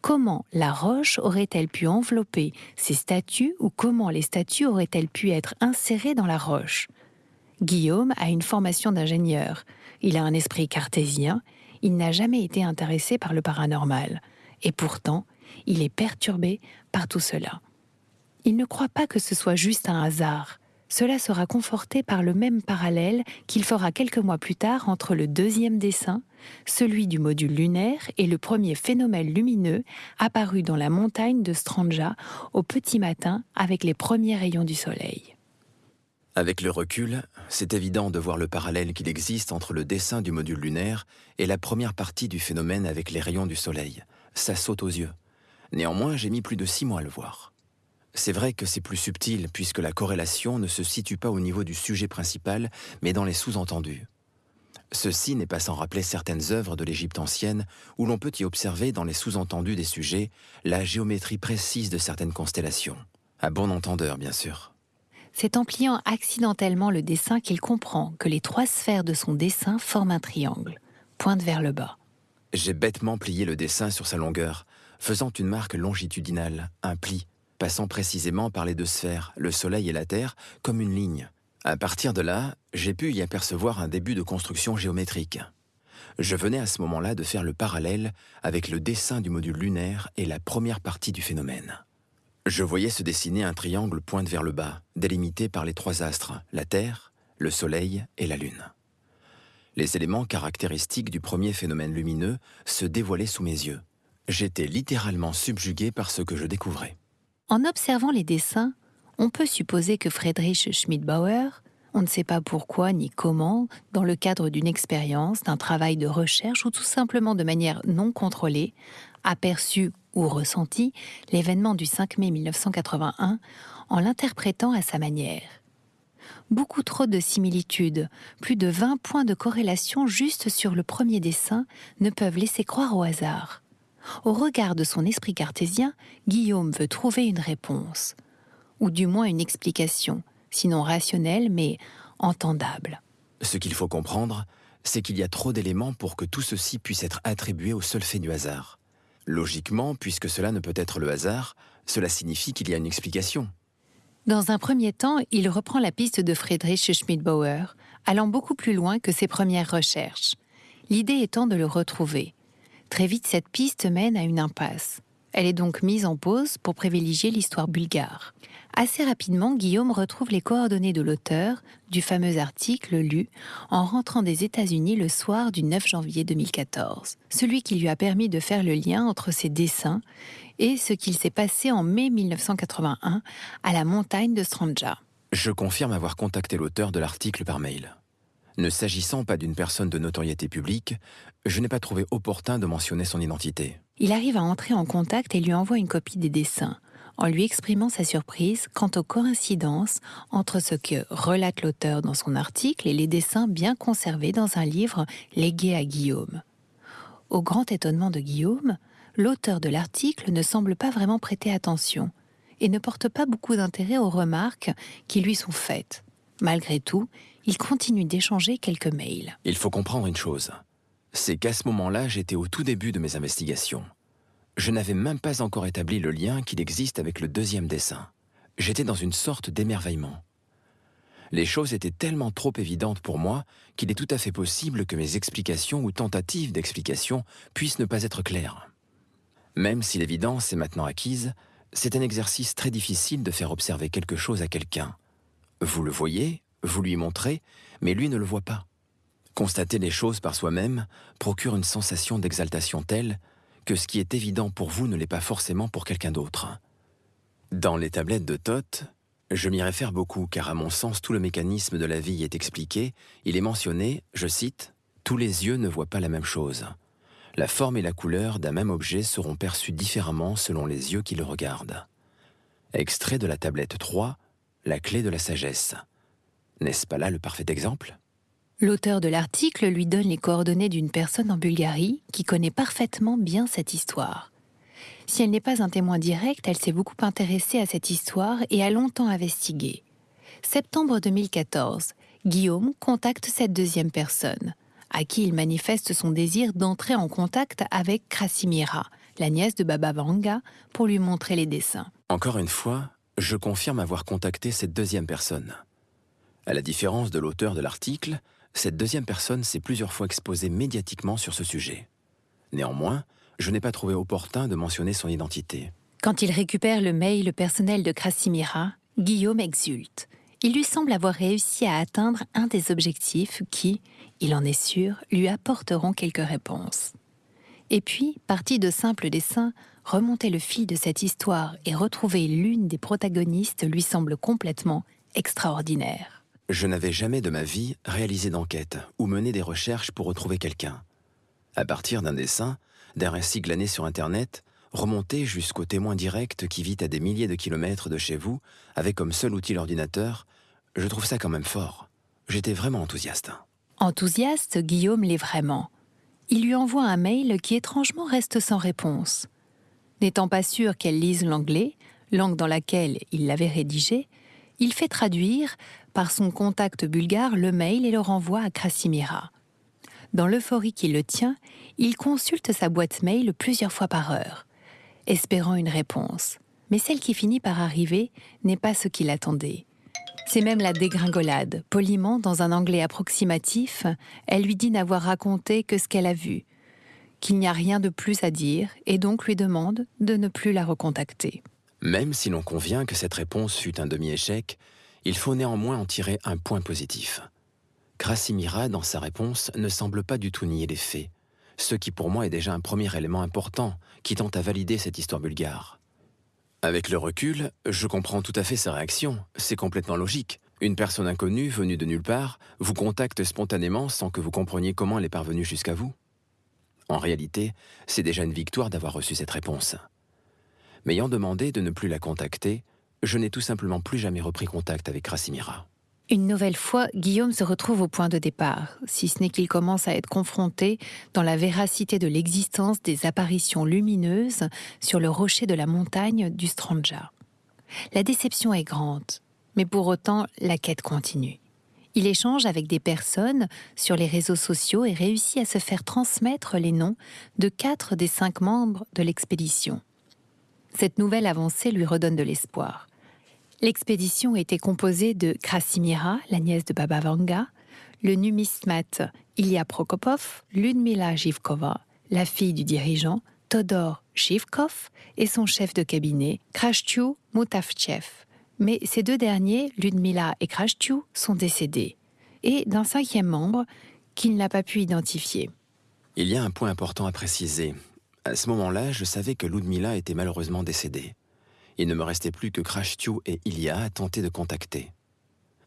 Comment la roche aurait-elle pu envelopper ces statues ou comment les statues auraient-elles pu être insérées dans la roche? Guillaume a une formation d'ingénieur. Il a un esprit cartésien. Il n'a jamais été intéressé par le paranormal. Et pourtant, il est perturbé par tout cela. Il ne croit pas que ce soit juste un hasard. Cela sera conforté par le même parallèle qu'il fera quelques mois plus tard entre le deuxième dessin, celui du module lunaire, et le premier phénomène lumineux apparu dans la montagne de Stranja au petit matin avec les premiers rayons du soleil. Avec le recul, c'est évident de voir le parallèle qu'il existe entre le dessin du module lunaire et la première partie du phénomène avec les rayons du soleil. Ça saute aux yeux. Néanmoins, j'ai mis plus de six mois à le voir. C'est vrai que c'est plus subtil puisque la corrélation ne se situe pas au niveau du sujet principal, mais dans les sous-entendus. Ceci n'est pas sans rappeler certaines œuvres de l'Égypte ancienne où l'on peut y observer dans les sous-entendus des sujets la géométrie précise de certaines constellations. À bon entendeur, bien sûr. C'est en pliant accidentellement le dessin qu'il comprend que les trois sphères de son dessin forment un triangle, pointe vers le bas. J'ai bêtement plié le dessin sur sa longueur, faisant une marque longitudinale, un pli, passant précisément par les deux sphères, le Soleil et la Terre, comme une ligne. À partir de là, j'ai pu y apercevoir un début de construction géométrique. Je venais à ce moment-là de faire le parallèle avec le dessin du module lunaire et la première partie du phénomène. Je voyais se dessiner un triangle pointe vers le bas, délimité par les trois astres, la Terre, le Soleil et la Lune. Les éléments caractéristiques du premier phénomène lumineux se dévoilaient sous mes yeux. J'étais littéralement subjugué par ce que je découvrais. En observant les dessins, on peut supposer que Friedrich Schmidbauer, on ne sait pas pourquoi ni comment, dans le cadre d'une expérience, d'un travail de recherche ou tout simplement de manière non contrôlée, aperçu ou ressenti l'événement du 5 mai 1981 en l'interprétant à sa manière. Beaucoup trop de similitudes, plus de 20 points de corrélation juste sur le premier dessin ne peuvent laisser croire au hasard. Au regard de son esprit cartésien, Guillaume veut trouver une réponse, ou du moins une explication, sinon rationnelle mais entendable. Ce qu'il faut comprendre, c'est qu'il y a trop d'éléments pour que tout ceci puisse être attribué au seul fait du hasard. Logiquement, puisque cela ne peut être le hasard, cela signifie qu'il y a une explication. Dans un premier temps, il reprend la piste de Friedrich Schmidbauer, allant beaucoup plus loin que ses premières recherches. L'idée étant de le retrouver. Très vite, cette piste mène à une impasse. Elle est donc mise en pause pour privilégier l'histoire bulgare. Assez rapidement, Guillaume retrouve les coordonnées de l'auteur du fameux article lu en rentrant des États-Unis le soir du 9 janvier 2014, celui qui lui a permis de faire le lien entre ses dessins et ce qu'il s'est passé en mai 1981 à la montagne de Stranja. Je confirme avoir contacté l'auteur de l'article par mail. Ne s'agissant pas d'une personne de notoriété publique, je n'ai pas trouvé opportun de mentionner son identité. Il arrive à entrer en contact et lui envoie une copie des dessins, en lui exprimant sa surprise quant aux coïncidences entre ce que relate l'auteur dans son article et les dessins bien conservés dans un livre légué à Guillaume. Au grand étonnement de Guillaume, l'auteur de l'article ne semble pas vraiment prêter attention et ne porte pas beaucoup d'intérêt aux remarques qui lui sont faites. Malgré tout, il continue d'échanger quelques mails. Il faut comprendre une chose. C'est qu'à ce moment-là, j'étais au tout début de mes investigations. Je n'avais même pas encore établi le lien qu'il existe avec le deuxième dessin. J'étais dans une sorte d'émerveillement. Les choses étaient tellement trop évidentes pour moi qu'il est tout à fait possible que mes explications ou tentatives d'explication puissent ne pas être claires. Même si l'évidence est maintenant acquise, c'est un exercice très difficile de faire observer quelque chose à quelqu'un. Vous le voyez, vous lui montrez, mais lui ne le voit pas. Constater les choses par soi-même procure une sensation d'exaltation telle que ce qui est évident pour vous ne l'est pas forcément pour quelqu'un d'autre. Dans les tablettes de Toth, je m'y réfère beaucoup car à mon sens tout le mécanisme de la vie est expliqué, il est mentionné, je cite, Tous les yeux ne voient pas la même chose. La forme et la couleur d'un même objet seront perçues différemment selon les yeux qui le regardent. Extrait de la tablette 3, La clé de la sagesse. N'est-ce pas là le parfait exemple? L'auteur de l'article lui donne les coordonnées d'une personne en Bulgarie qui connaît parfaitement bien cette histoire. Si elle n'est pas un témoin direct, elle s'est beaucoup intéressée à cette histoire et a longtemps investigué. Septembre 2014, Guillaume contacte cette deuxième personne, à qui il manifeste son désir d'entrer en contact avec Krasimira, la nièce de Baba Vanga, pour lui montrer les dessins. Encore une fois, je confirme avoir contacté cette deuxième personne. À la différence de l'auteur de l'article, cette deuxième personne s'est plusieurs fois exposée médiatiquement sur ce sujet. Néanmoins, je n'ai pas trouvé opportun de mentionner son identité. Quand il récupère le mail personnel de Krasimira, Guillaume exulte. Il lui semble avoir réussi à atteindre un des objectifs qui, il en est sûr, lui apporteront quelques réponses. Et puis, parti de simples dessins, remonter le fil de cette histoire et retrouver l'une des protagonistes lui semble complètement extraordinaire. Je n'avais jamais de ma vie réalisé d'enquête ou mené des recherches pour retrouver quelqu'un. À partir d'un dessin, d'un récit glané sur Internet, remonter jusqu'au témoin direct qui vit à des milliers de kilomètres de chez vous, avec comme seul outil l'ordinateur, je trouve ça quand même fort. J'étais vraiment enthousiaste. Enthousiaste, Guillaume l'est vraiment. Il lui envoie un mail qui étrangement reste sans réponse. N'étant pas sûr qu'elle lise l'anglais, langue dans laquelle il l'avait rédigé, il fait traduire par son contact bulgare le mail et le renvoie à Krasimira. Dans l'euphorie qui le tient, il consulte sa boîte mail plusieurs fois par heure, espérant une réponse. Mais celle qui finit par arriver n'est pas ce qu'il attendait. C'est même la dégringolade. Poliment, dans un anglais approximatif, elle lui dit n'avoir raconté que ce qu'elle a vu, qu'il n'y a rien de plus à dire, et donc lui demande de ne plus la recontacter. Même si l'on convient que cette réponse fut un demi-échec, il faut néanmoins en tirer un point positif. Krasimira, dans sa réponse, ne semble pas du tout nier les faits, ce qui pour moi est déjà un premier élément important qui tente à valider cette histoire bulgare. Avec le recul, je comprends tout à fait sa réaction, c'est complètement logique. Une personne inconnue, venue de nulle part, vous contacte spontanément sans que vous compreniez comment elle est parvenue jusqu'à vous. En réalité, c'est déjà une victoire d'avoir reçu cette réponse. M'ayant demandé de ne plus la contacter, je n'ai tout simplement plus jamais repris contact avec Krasimira. Une nouvelle fois, Guillaume se retrouve au point de départ, si ce n'est qu'il commence à être confronté dans la véracité de l'existence des apparitions lumineuses sur le rocher de la montagne du Stranja. La déception est grande, mais pour autant, la quête continue. Il échange avec des personnes sur les réseaux sociaux et réussit à se faire transmettre les noms de quatre des cinq membres de l'expédition. Cette nouvelle avancée lui redonne de l'espoir. L'expédition était composée de Krasimira, la nièce de Baba Vanga, le numismate Ilya Prokopov, Ludmila Zhivkova, la fille du dirigeant, Todor Zhivkov, et son chef de cabinet, Krashtyu Mutavchev. Mais ces deux derniers, Ludmila et Krashtyu, sont décédés, et d'un cinquième membre qu'il n'a pas pu identifier. Il y a un point important à préciser. À ce moment-là, je savais que Ludmila était malheureusement décédée il ne me restait plus que Krashtyu et Ilya à tenter de contacter.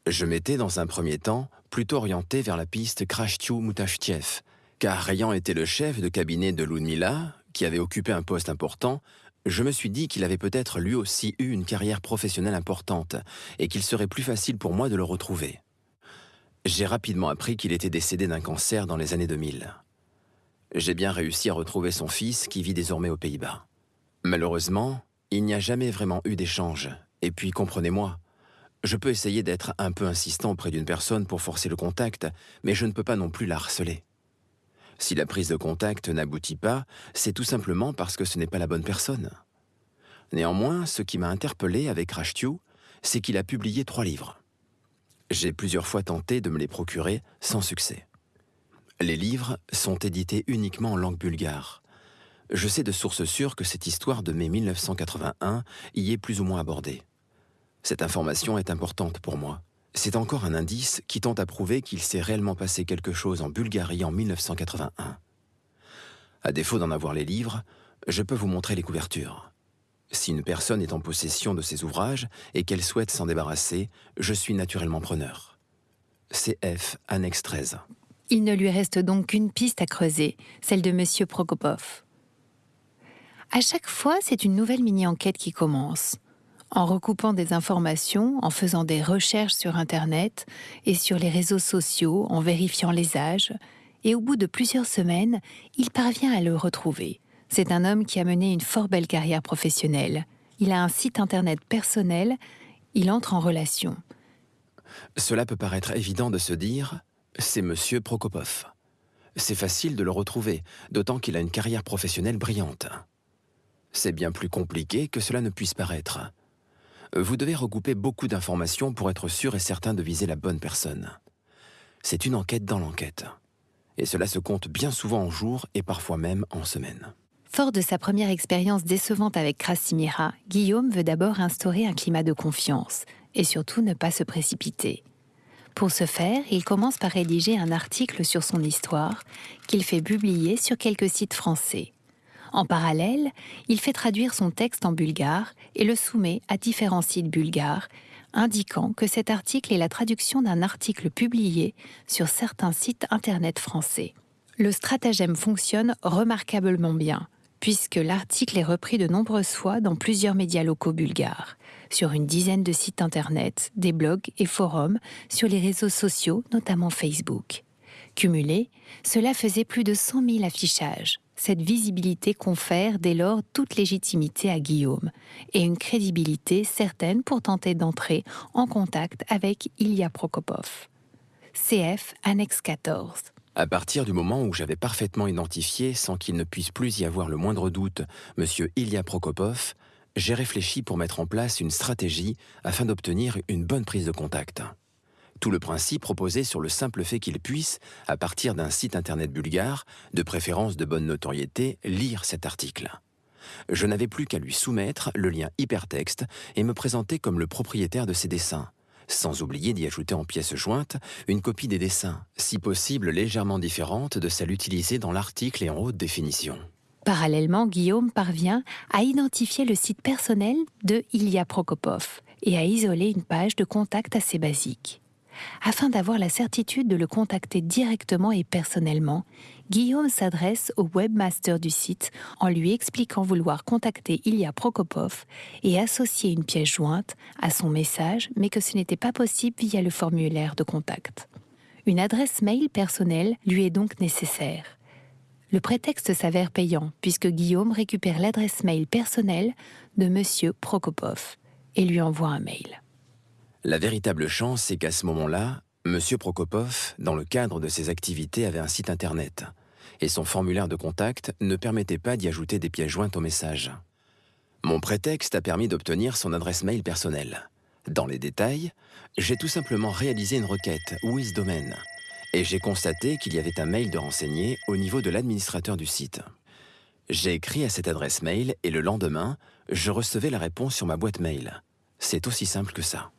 Je m'étais, dans un premier temps, plutôt orienté vers la piste Krashtyu Mutavchev, car ayant été le chef de cabinet de Ludmila, qui avait occupé un poste important, je me suis dit qu'il avait peut-être lui aussi eu une carrière professionnelle importante et qu'il serait plus facile pour moi de le retrouver. J'ai rapidement appris qu'il était décédé d'un cancer dans les années 2000. J'ai bien réussi à retrouver son fils qui vit désormais aux Pays-Bas. Malheureusement, il n'y a jamais vraiment eu d'échange. Et puis, comprenez-moi, je peux essayer d'être un peu insistant auprès d'une personne pour forcer le contact, mais je ne peux pas non plus la harceler. Si la prise de contact n'aboutit pas, c'est tout simplement parce que ce n'est pas la bonne personne. Néanmoins, ce qui m'a interpellé avec Rashtyu, c'est qu'il a publié trois livres. J'ai plusieurs fois tenté de me les procurer sans succès. Les livres sont édités uniquement en langue bulgare, je sais de sources sûres que cette histoire de mai 1981 y est plus ou moins abordée. Cette information est importante pour moi. C'est encore un indice qui tente à prouver qu'il s'est réellement passé quelque chose en Bulgarie en 1981. À défaut d'en avoir les livres, je peux vous montrer les couvertures. Si une personne est en possession de ces ouvrages et qu'elle souhaite s'en débarrasser, je suis naturellement preneur. CF, annexe 13. Il ne lui reste donc qu'une piste à creuser, celle de M. Prokopov. À chaque fois, c'est une nouvelle mini-enquête qui commence. En recoupant des informations, en faisant des recherches sur Internet et sur les réseaux sociaux, en vérifiant les âges, et au bout de plusieurs semaines, il parvient à le retrouver. C'est un homme qui a mené une fort belle carrière professionnelle. Il a un site Internet personnel, il entre en relation. Cela peut paraître évident de se dire, c'est Monsieur Prokopov. C'est facile de le retrouver, d'autant qu'il a une carrière professionnelle brillante. C'est bien plus compliqué que cela ne puisse paraître. Vous devez regrouper beaucoup d'informations pour être sûr et certain de viser la bonne personne. C'est une enquête dans l'enquête. Et cela se compte bien souvent en jours et parfois même en semaines. Fort de sa première expérience décevante avec Krasimira, Guillaume veut d'abord instaurer un climat de confiance et surtout ne pas se précipiter. Pour ce faire, il commence par rédiger un article sur son histoire qu'il fait publier sur quelques sites français. En parallèle, il fait traduire son texte en bulgare et le soumet à différents sites bulgares, indiquant que cet article est la traduction d'un article publié sur certains sites Internet français. Le stratagème fonctionne remarquablement bien, puisque l'article est repris de nombreuses fois dans plusieurs médias locaux bulgares, sur une dizaine de sites Internet, des blogs et forums, sur les réseaux sociaux, notamment Facebook. Cumulé, cela faisait plus de 100 000 affichages, cette visibilité confère dès lors toute légitimité à Guillaume et une crédibilité certaine pour tenter d'entrer en contact avec Ilya Prokopov. CF annexe 14. À partir du moment où j'avais parfaitement identifié, sans qu'il ne puisse plus y avoir le moindre doute, M. Ilya Prokopov, j'ai réfléchi pour mettre en place une stratégie afin d'obtenir une bonne prise de contact. Tout le principe reposait sur le simple fait qu'il puisse, à partir d'un site internet bulgare, de préférence de bonne notoriété, lire cet article. Je n'avais plus qu'à lui soumettre le lien hypertexte et me présenter comme le propriétaire de ses dessins, sans oublier d'y ajouter en pièce jointe une copie des dessins, si possible légèrement différente de celle utilisée dans l'article et en haute définition. Parallèlement, Guillaume parvient à identifier le site personnel de Ilya Prokopov et à isoler une page de contact assez basique. Afin d'avoir la certitude de le contacter directement et personnellement, Guillaume s'adresse au webmaster du site en lui expliquant vouloir contacter Ilya Prokopov et associer une pièce jointe à son message, mais que ce n'était pas possible via le formulaire de contact. Une adresse mail personnelle lui est donc nécessaire. Le prétexte s'avère payant puisque Guillaume récupère l'adresse mail personnelle de M. Prokopov et lui envoie un mail. La véritable chance, c'est qu'à ce moment-là, M. Prokopov, dans le cadre de ses activités, avait un site internet et son formulaire de contact ne permettait pas d'y ajouter des pièces jointes au message. Mon prétexte a permis d'obtenir son adresse mail personnelle. Dans les détails, j'ai tout simplement réalisé une requête WizDomain et j'ai constaté qu'il y avait un mail de renseigné au niveau de l'administrateur du site. J'ai écrit à cette adresse mail et le lendemain, je recevais la réponse sur ma boîte mail. C'est aussi simple que ça.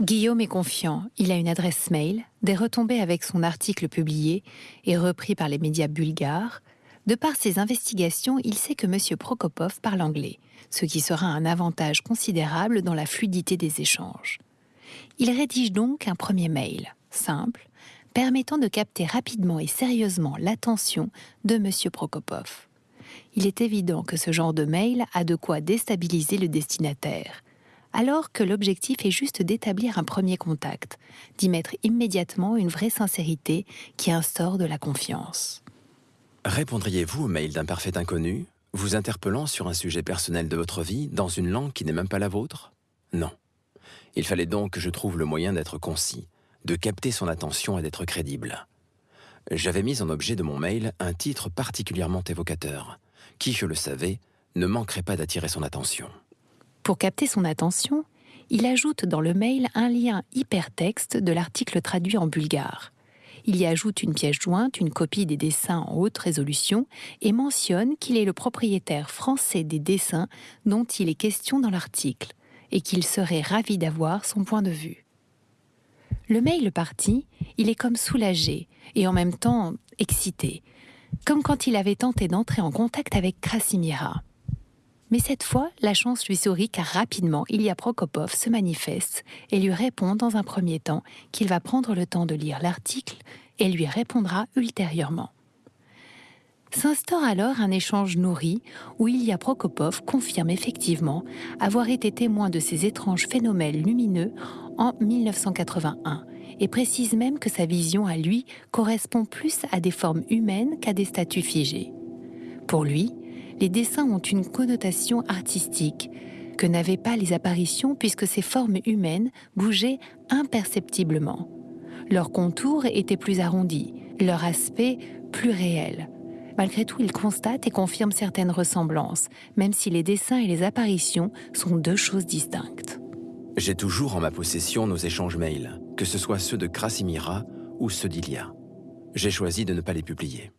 Guillaume est confiant, il a une adresse mail, des retombées avec son article publié et repris par les médias bulgares. De par ses investigations, il sait que M. Prokopov parle anglais, ce qui sera un avantage considérable dans la fluidité des échanges. Il rédige donc un premier mail, simple, permettant de capter rapidement et sérieusement l'attention de M. Prokopov. Il est évident que ce genre de mail a de quoi déstabiliser le destinataire, alors que l'objectif est juste d'établir un premier contact, d'y mettre immédiatement une vraie sincérité qui instaure de la confiance. Répondriez-vous au mail d'un parfait inconnu, vous interpellant sur un sujet personnel de votre vie dans une langue qui n'est même pas la vôtre? Non. Il fallait donc que je trouve le moyen d'être concis, de capter son attention et d'être crédible. J'avais mis en objet de mon mail un titre particulièrement évocateur, qui, je le savais, ne manquerait pas d'attirer son attention. Pour capter son attention, il ajoute dans le mail un lien hypertexte de l'article traduit en bulgare. Il y ajoute une pièce jointe, une copie des dessins en haute résolution et mentionne qu'il est le propriétaire français des dessins dont il est question dans l'article et qu'il serait ravi d'avoir son point de vue. Le mail parti, il est comme soulagé et en même temps excité, comme quand il avait tenté d'entrer en contact avec Krasimira. Mais cette fois, la chance lui sourit car rapidement, Ilya Prokopov se manifeste et lui répond dans un premier temps qu'il va prendre le temps de lire l'article et lui répondra ultérieurement. S'instaure alors un échange nourri où Ilya Prokopov confirme effectivement avoir été témoin de ces étranges phénomènes lumineux en 1981 et précise même que sa vision à lui correspond plus à des formes humaines qu'à des statues figées. Pour lui, les dessins ont une connotation artistique que n'avaient pas les apparitions puisque ces formes humaines bougeaient imperceptiblement. Leurs contours étaient plus arrondis, leur aspect plus réel. Malgré tout, il constate et confirme certaines ressemblances, même si les dessins et les apparitions sont deux choses distinctes. J'ai toujours en ma possession nos échanges mails, que ce soit ceux de Krasimira ou ceux d'Ilia. J'ai choisi de ne pas les publier.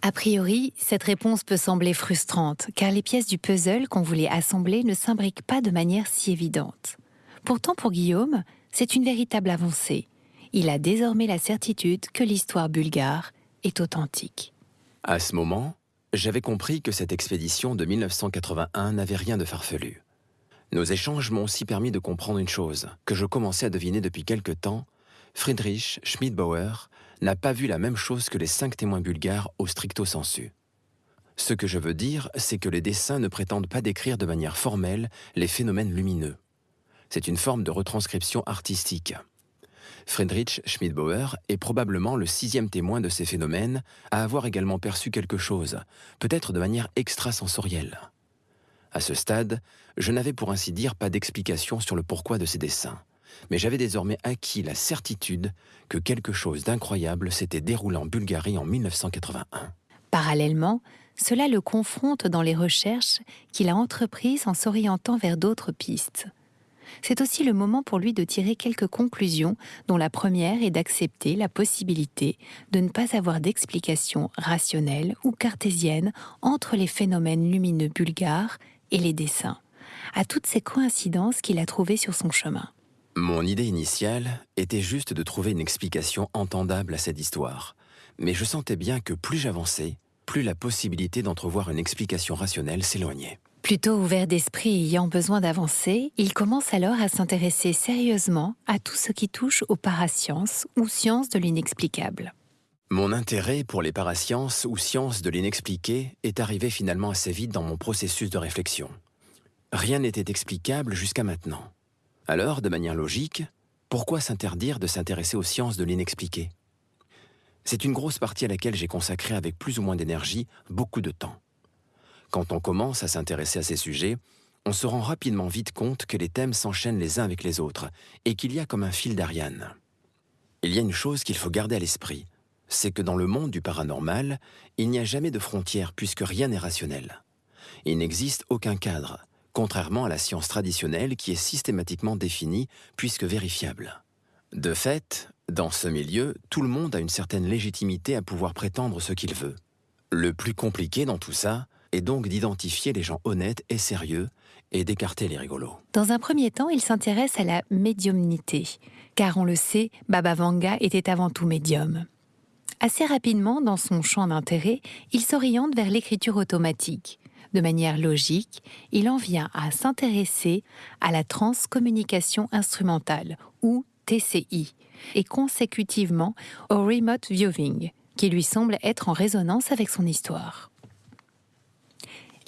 A priori, cette réponse peut sembler frustrante, car les pièces du puzzle qu'on voulait assembler ne s'imbriquent pas de manière si évidente. Pourtant, pour Guillaume, c'est une véritable avancée. Il a désormais la certitude que l'histoire bulgare est authentique. À ce moment, j'avais compris que cette expédition de 1981 n'avait rien de farfelu. Nos échanges m'ont aussi permis de comprendre une chose, que je commençais à deviner depuis quelque temps, Friedrich Schmidbauer n'a pas vu la même chose que les cinq témoins bulgares au stricto sensu. Ce que je veux dire, c'est que les dessins ne prétendent pas décrire de manière formelle les phénomènes lumineux. C'est une forme de retranscription artistique. Friedrich Schmidbauer est probablement le sixième témoin de ces phénomènes à avoir également perçu quelque chose, peut-être de manière extrasensorielle. À ce stade, je n'avais pour ainsi dire pas d'explication sur le pourquoi de ces dessins, mais j'avais désormais acquis la certitude que quelque chose d'incroyable s'était déroulé en Bulgarie en 1981. Parallèlement, cela le confronte dans les recherches qu'il a entreprises en s'orientant vers d'autres pistes. C'est aussi le moment pour lui de tirer quelques conclusions, dont la première est d'accepter la possibilité de ne pas avoir d'explication rationnelle ou cartésienne entre les phénomènes lumineux bulgares et les dessins, à toutes ces coïncidences qu'il a trouvées sur son chemin. Mon idée initiale était juste de trouver une explication entendable à cette histoire, mais je sentais bien que plus j'avançais, plus la possibilité d'entrevoir une explication rationnelle s'éloignait. Plutôt ouvert d'esprit et ayant besoin d'avancer, il commence alors à s'intéresser sérieusement à tout ce qui touche aux parasciences ou sciences de l'inexplicable. Mon intérêt pour les parasciences ou sciences de l'inexpliqué est arrivé finalement assez vite dans mon processus de réflexion. Rien n'était explicable jusqu'à maintenant. Alors, de manière logique, pourquoi s'interdire de s'intéresser aux sciences de l'inexpliqué? C'est une grosse partie à laquelle j'ai consacré avec plus ou moins d'énergie beaucoup de temps. Quand on commence à s'intéresser à ces sujets, on se rend rapidement vite compte que les thèmes s'enchaînent les uns avec les autres et qu'il y a comme un fil d'Ariane. Il y a une chose qu'il faut garder à l'esprit, c'est que dans le monde du paranormal, il n'y a jamais de frontières puisque rien n'est rationnel. Il n'existe aucun cadre, contrairement à la science traditionnelle qui est systématiquement définie puisque vérifiable. De fait, dans ce milieu, tout le monde a une certaine légitimité à pouvoir prétendre ce qu'il veut. Le plus compliqué dans tout ça est donc d'identifier les gens honnêtes et sérieux et d'écarter les rigolos. Dans un premier temps, il s'intéresse à la médiumnité, car on le sait, Baba Vanga était avant tout médium. Assez rapidement, dans son champ d'intérêt, il s'oriente vers l'écriture automatique. De manière logique, il en vient à s'intéresser à la transcommunication instrumentale, ou TCI, et consécutivement au remote viewing, qui lui semble être en résonance avec son histoire.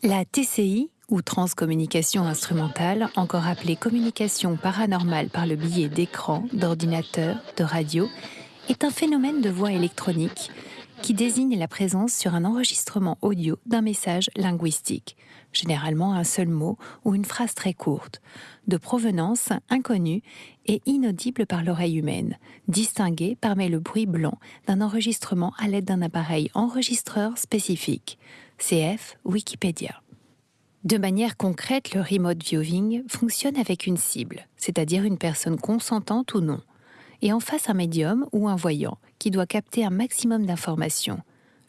La TCI, ou transcommunication instrumentale, encore appelée communication paranormale par le biais d'écran, d'ordinateur, de radio, est un phénomène de voix électronique qui désigne la présence sur un enregistrement audio d'un message linguistique, généralement un seul mot ou une phrase très courte, de provenance inconnue et inaudible par l'oreille humaine, distinguée parmi le bruit blanc d'un enregistrement à l'aide d'un appareil enregistreur spécifique, CF Wikipédia. De manière concrète, le remote viewing fonctionne avec une cible, c'est-à-dire une personne consentante ou non, et en face un médium ou un voyant qui doit capter un maximum d'informations,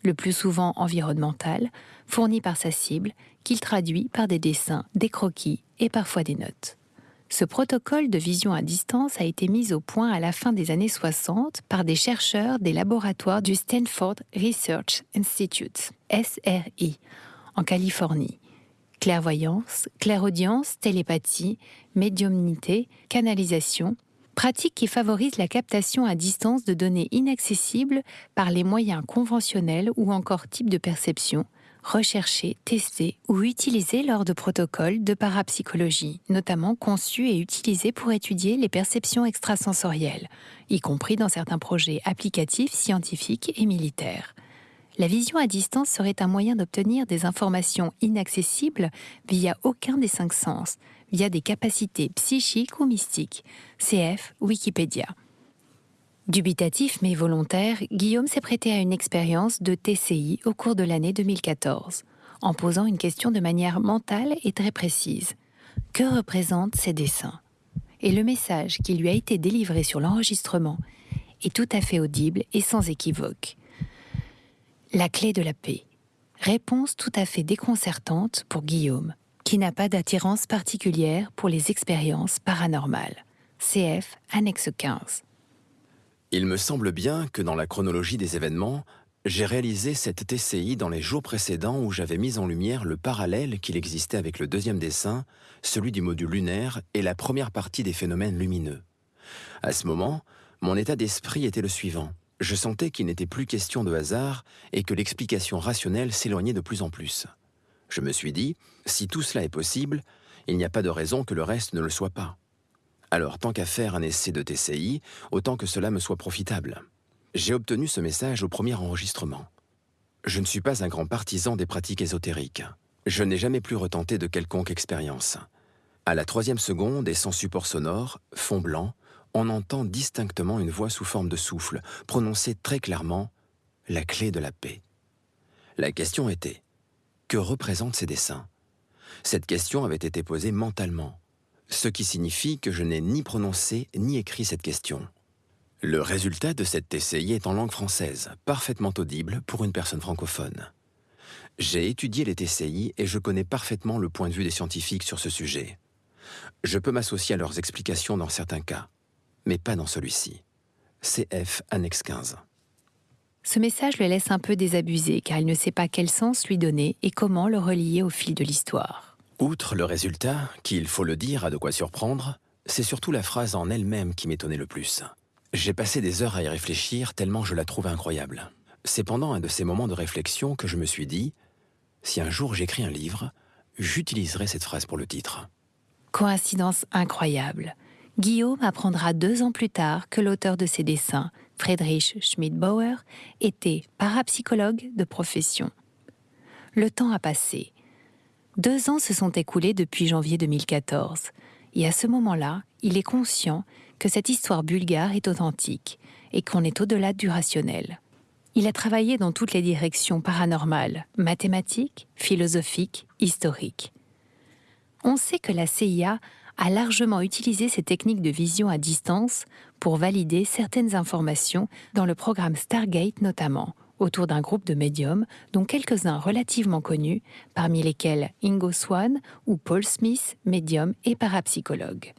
le plus souvent environnementales, fournies par sa cible, qu'il traduit par des dessins, des croquis et parfois des notes. Ce protocole de vision à distance a été mis au point à la fin des années 60 par des chercheurs des laboratoires du Stanford Research Institute, SRI, en Californie. Clairvoyance, clairaudience, télépathie, médiumnité, canalisation, pratique qui favorise la captation à distance de données inaccessibles par les moyens conventionnels ou encore types de perception, recherchés, testés ou utilisés lors de protocoles de parapsychologie, notamment conçus et utilisés pour étudier les perceptions extrasensorielles, y compris dans certains projets applicatifs, scientifiques et militaires. La vision à distance serait un moyen d'obtenir des informations inaccessibles via aucun des cinq sens, via des capacités psychiques ou mystiques. CF Wikipédia. Dubitatif mais volontaire, Guillaume s'est prêté à une expérience de TCI au cours de l'année 2014, en posant une question de manière mentale et très précise. Que représentent ces dessins? Et le message qui lui a été délivré sur l'enregistrement est tout à fait audible et sans équivoque. La clé de la paix. Réponse tout à fait déconcertante pour Guillaume, qui n'a pas d'attirance particulière pour les expériences paranormales. CF, annexe 15. Il me semble bien que dans la chronologie des événements, j'ai réalisé cette TCI dans les jours précédents où j'avais mis en lumière le parallèle qu'il existait avec le deuxième dessin, celui du module lunaire et la première partie des phénomènes lumineux. À ce moment, mon état d'esprit était le suivant. Je sentais qu'il n'était plus question de hasard et que l'explication rationnelle s'éloignait de plus en plus. Je me suis dit, si tout cela est possible, il n'y a pas de raison que le reste ne le soit pas. Alors, tant qu'à faire un essai de TCI, autant que cela me soit profitable. J'ai obtenu ce message au premier enregistrement. Je ne suis pas un grand partisan des pratiques ésotériques. Je n'ai jamais plus retenté de quelconque expérience. À la troisième seconde et sans support sonore, fond blanc, on entend distinctement une voix sous forme de souffle, prononcer très clairement la clé de la paix. La question était Que représentent ces dessins? Cette question avait été posée mentalement, ce qui signifie que je n'ai ni prononcé ni écrit cette question. Le résultat de cette TCI est en langue française, parfaitement audible pour une personne francophone. J'ai étudié les TCI et je connais parfaitement le point de vue des scientifiques sur ce sujet. Je peux m'associer à leurs explications dans certains cas, mais pas dans celui-ci. CF Annexe 15. Ce message le laisse un peu désabusé car il ne sait pas quel sens lui donner et comment le relier au fil de l'histoire. Outre le résultat, qui, il faut le dire, a de quoi surprendre, c'est surtout la phrase en elle-même qui m'étonnait le plus. J'ai passé des heures à y réfléchir tellement je la trouve incroyable. C'est pendant un de ces moments de réflexion que je me suis dit, si un jour j'écris un livre, j'utiliserai cette phrase pour le titre. Coïncidence incroyable. Guillaume apprendra deux ans plus tard que l'auteur de ses dessins, Friedrich Schmidbauer, était parapsychologue de profession. Le temps a passé. Deux ans se sont écoulés depuis janvier 2014, et à ce moment-là, il est conscient que cette histoire bulgare est authentique et qu'on est au-delà du rationnel. Il a travaillé dans toutes les directions paranormales, mathématiques, philosophiques, historiques. On sait que la CIA a largement utilisé ces techniques de vision à distance pour valider certaines informations dans le programme Stargate notamment, autour d'un groupe de médiums dont quelques-uns relativement connus, parmi lesquels Ingo Swan ou Paul Smith, médium et parapsychologue.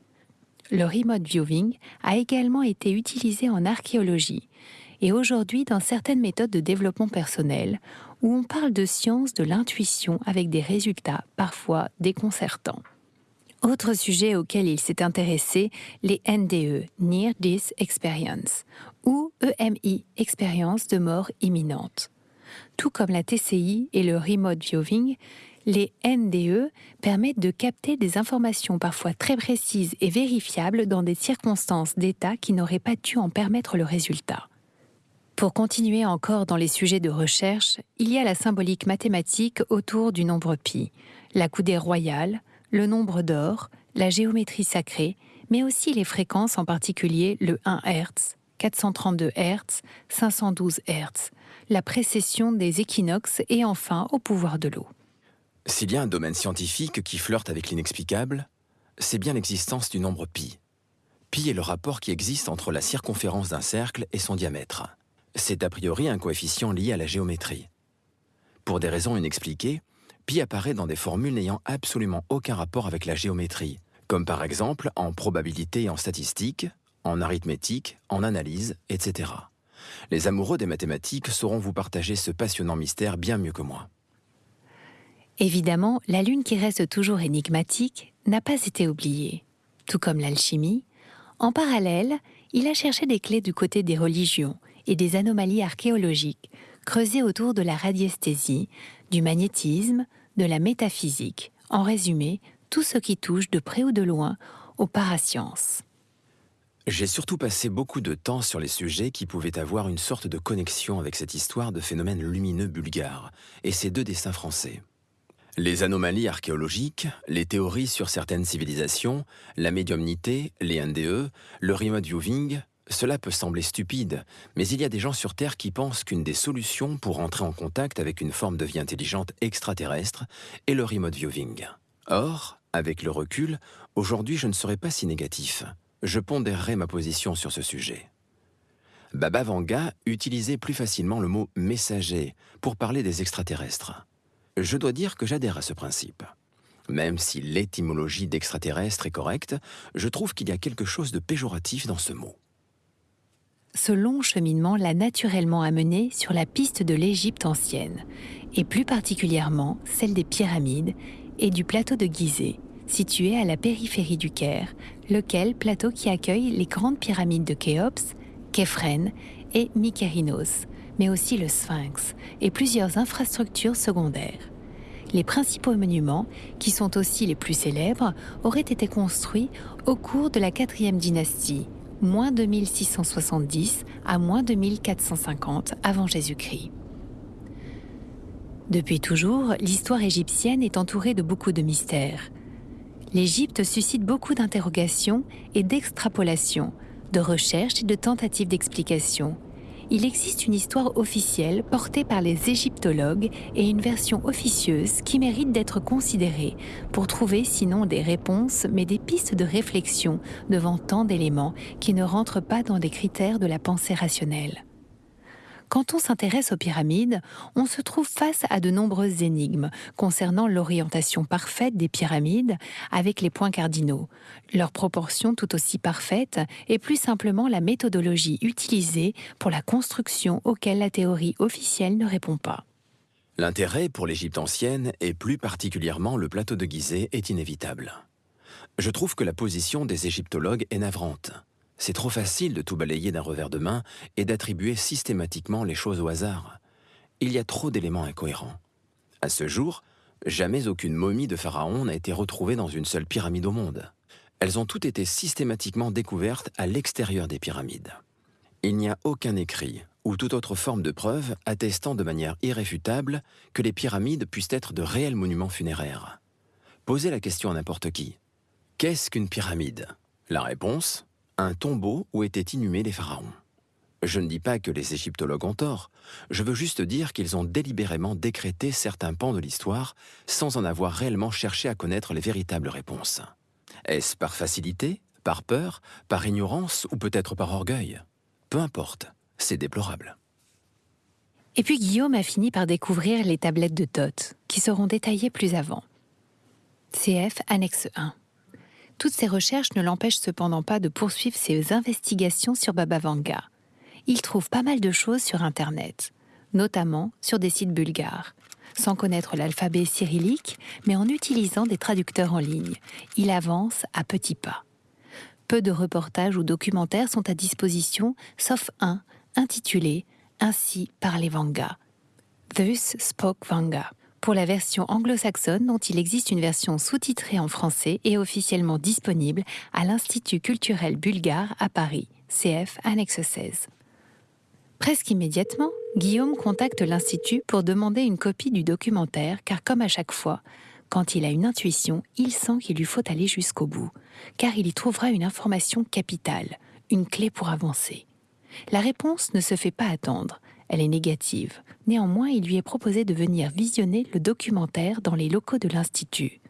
Le remote viewing a également été utilisé en archéologie et aujourd'hui dans certaines méthodes de développement personnel où on parle de science de l'intuition avec des résultats parfois déconcertants. Autre sujet auquel il s'est intéressé, les NDE, Near Death Experience, ou EMI, expérience de mort imminente. Tout comme la TCI et le remote viewing, les NDE permettent de capter des informations parfois très précises et vérifiables dans des circonstances d'état qui n'auraient pas dû en permettre le résultat. Pour continuer encore dans les sujets de recherche, il y a la symbolique mathématique autour du nombre pi, la coudée royale, le nombre d'or, la géométrie sacrée, mais aussi les fréquences, en particulier le 1 Hz, 432 Hz, 512 Hz, la précession des équinoxes et enfin au pouvoir de l'eau. S'il y a un domaine scientifique qui flirte avec l'inexplicable, c'est bien l'existence du nombre pi. Pi est le rapport qui existe entre la circonférence d'un cercle et son diamètre. C'est a priori un coefficient lié à la géométrie. Pour des raisons inexpliquées, pi apparaît dans des formules n'ayant absolument aucun rapport avec la géométrie, comme par exemple en probabilité et en statistique, en arithmétique, en analyse, etc. Les amoureux des mathématiques sauront vous partager ce passionnant mystère bien mieux que moi. Évidemment, la Lune qui reste toujours énigmatique n'a pas été oubliée. Tout comme l'alchimie, en parallèle, il a cherché des clés du côté des religions et des anomalies archéologiques, creusées autour de la radiesthésie, du magnétisme, de la métaphysique, en résumé, tout ce qui touche de près ou de loin aux parasciences. J'ai surtout passé beaucoup de temps sur les sujets qui pouvaient avoir une sorte de connexion avec cette histoire de phénomènes lumineux bulgares et ces deux dessins français. Les anomalies archéologiques, les théories sur certaines civilisations, la médiumnité, les NDE, le remote viewing, cela peut sembler stupide, mais il y a des gens sur Terre qui pensent qu'une des solutions pour entrer en contact avec une forme de vie intelligente extraterrestre est le remote viewing. Or, avec le recul, aujourd'hui je ne serais pas si négatif. Je pondérerai ma position sur ce sujet. Baba Vanga utilisait plus facilement le mot messager pour parler des extraterrestres. Je dois dire que j'adhère à ce principe. Même si l'étymologie d'extraterrestre est correcte, je trouve qu'il y a quelque chose de péjoratif dans ce mot ce long cheminement l'a naturellement amené sur la piste de l'Égypte ancienne, et plus particulièrement celle des pyramides et du plateau de Gizeh, situé à la périphérie du Caire, lequel plateau qui accueille les grandes pyramides de Khéops, Képhren et Mykérinos, mais aussi le Sphinx et plusieurs infrastructures secondaires. Les principaux monuments, qui sont aussi les plus célèbres, auraient été construits au cours de la quatrième dynastie, moins 2670 à moins 2450 avant Jésus-Christ. Depuis toujours, l'histoire égyptienne est entourée de beaucoup de mystères. L'Égypte suscite beaucoup d'interrogations et d'extrapolations, de recherches et de tentatives d'explication. Il existe une histoire officielle portée par les égyptologues et une version officieuse qui mérite d'être considérée pour trouver sinon des réponses, mais des pistes de réflexion devant tant d'éléments qui ne rentrent pas dans des critères de la pensée rationnelle. Quand on s'intéresse aux pyramides, on se trouve face à de nombreuses énigmes concernant l'orientation parfaite des pyramides avec les points cardinaux, leur proportion tout aussi parfaite et plus simplement la méthodologie utilisée pour la construction auquel la théorie officielle ne répond pas. L'intérêt pour l'Égypte ancienne et plus particulièrement le plateau de Gizeh est inévitable. Je trouve que la position des égyptologues est navrante. C'est trop facile de tout balayer d'un revers de main et d'attribuer systématiquement les choses au hasard. Il y a trop d'éléments incohérents. À ce jour, jamais aucune momie de pharaon n'a été retrouvée dans une seule pyramide au monde. Elles ont toutes été systématiquement découvertes à l'extérieur des pyramides. Il n'y a aucun écrit ou toute autre forme de preuve attestant de manière irréfutable que les pyramides puissent être de réels monuments funéraires. Posez la question à n'importe qui. Qu'est-ce qu'une pyramide? La réponse? Un tombeau où étaient inhumés les pharaons. Je ne dis pas que les égyptologues ont tort, je veux juste dire qu'ils ont délibérément décrété certains pans de l'histoire sans en avoir réellement cherché à connaître les véritables réponses. Est-ce par facilité, par peur, par ignorance ou peut-être par orgueil? Peu importe, c'est déplorable. Et puis Guillaume a fini par découvrir les tablettes de Thoth, qui seront détaillées plus avant. CF annexe 1. Toutes ces recherches ne l'empêchent cependant pas de poursuivre ses investigations sur Baba Vanga. Il trouve pas mal de choses sur Internet, notamment sur des sites bulgares. Sans connaître l'alphabet cyrillique, mais en utilisant des traducteurs en ligne, il avance à petits pas. Peu de reportages ou documentaires sont à disposition, sauf un intitulé Ainsi les Vanga. Thus spoke Vanga pour la version anglo-saxonne dont il existe une version sous-titrée en français et officiellement disponible à l'Institut culturel bulgare à Paris, CF annexe 16. Presque immédiatement, Guillaume contacte l'Institut pour demander une copie du documentaire car comme à chaque fois, quand il a une intuition, il sent qu'il lui faut aller jusqu'au bout, car il y trouvera une information capitale, une clé pour avancer. La réponse ne se fait pas attendre, elle est négative. Néanmoins, il lui est proposé de venir visionner le documentaire dans les locaux de l'Institut.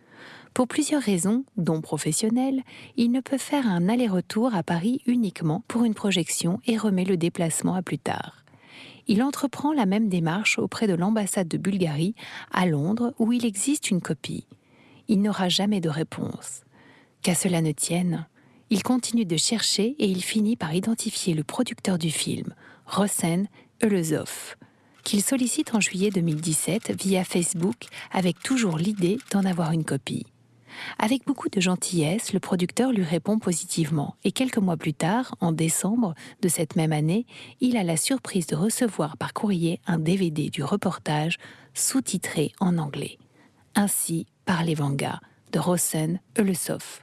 Pour plusieurs raisons, dont professionnelles, il ne peut faire un aller-retour à Paris uniquement pour une projection et remet le déplacement à plus tard. Il entreprend la même démarche auprès de l'ambassade de Bulgarie à Londres où il existe une copie. Il n'aura jamais de réponse. Qu'à cela ne tienne, il continue de chercher et il finit par identifier le producteur du film, Rosen Eulezov, qu'il sollicite en juillet 2017 via Facebook avec toujours l'idée d'en avoir une copie. Avec beaucoup de gentillesse, le producteur lui répond positivement et quelques mois plus tard, en décembre de cette même année, il a la surprise de recevoir par courrier un DVD du reportage sous-titré en anglais. Ainsi par les Vanga de Rosen Eulesov.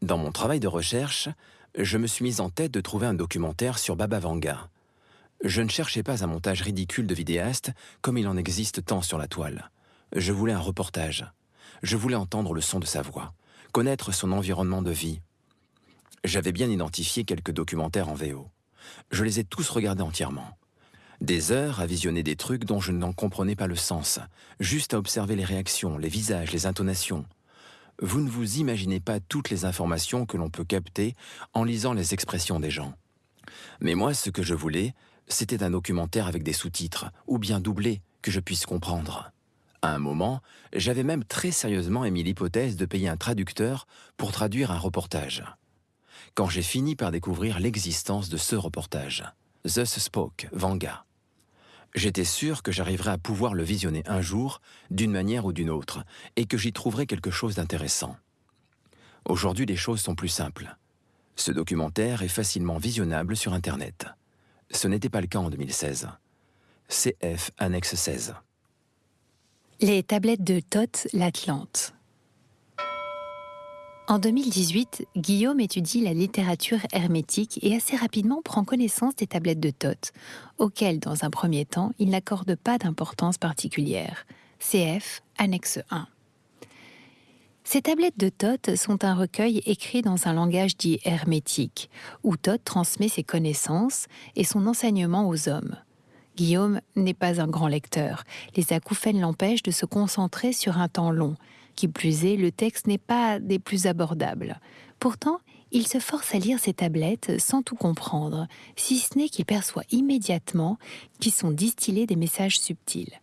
Dans mon travail de recherche, je me suis mis en tête de trouver un documentaire sur Baba Vanga, je ne cherchais pas un montage ridicule de vidéaste comme il en existe tant sur la toile. Je voulais un reportage. Je voulais entendre le son de sa voix, connaître son environnement de vie. J'avais bien identifié quelques documentaires en VO. Je les ai tous regardés entièrement. Des heures à visionner des trucs dont je n'en comprenais pas le sens, juste à observer les réactions, les visages, les intonations. Vous ne vous imaginez pas toutes les informations que l'on peut capter en lisant les expressions des gens. Mais moi, ce que je voulais, c'était un documentaire avec des sous-titres, ou bien doublé, que je puisse comprendre. À un moment, j'avais même très sérieusement émis l'hypothèse de payer un traducteur pour traduire un reportage. Quand j'ai fini par découvrir l'existence de ce reportage, Thus Spoke, Vanga, j'étais sûr que j'arriverais à pouvoir le visionner un jour, d'une manière ou d'une autre, et que j'y trouverais quelque chose d'intéressant. Aujourd'hui, les choses sont plus simples. Ce documentaire est facilement visionnable sur Internet. Ce n'était pas le cas en 2016. CF annexe 16. Les tablettes de Thoth l'Atlante. En 2018, Guillaume étudie la littérature hermétique et assez rapidement prend connaissance des tablettes de Thoth, auxquelles, dans un premier temps, il n'accorde pas d'importance particulière. CF, annexe 1. Ces tablettes de Toth sont un recueil écrit dans un langage dit hermétique, où Toth transmet ses connaissances et son enseignement aux hommes. Guillaume n'est pas un grand lecteur. Les acouphènes l'empêchent de se concentrer sur un temps long. Qui plus est, le texte n'est pas des plus abordables. Pourtant, il se force à lire ces tablettes sans tout comprendre, si ce n'est qu'il perçoit immédiatement qu'ils sont distillés des messages subtils.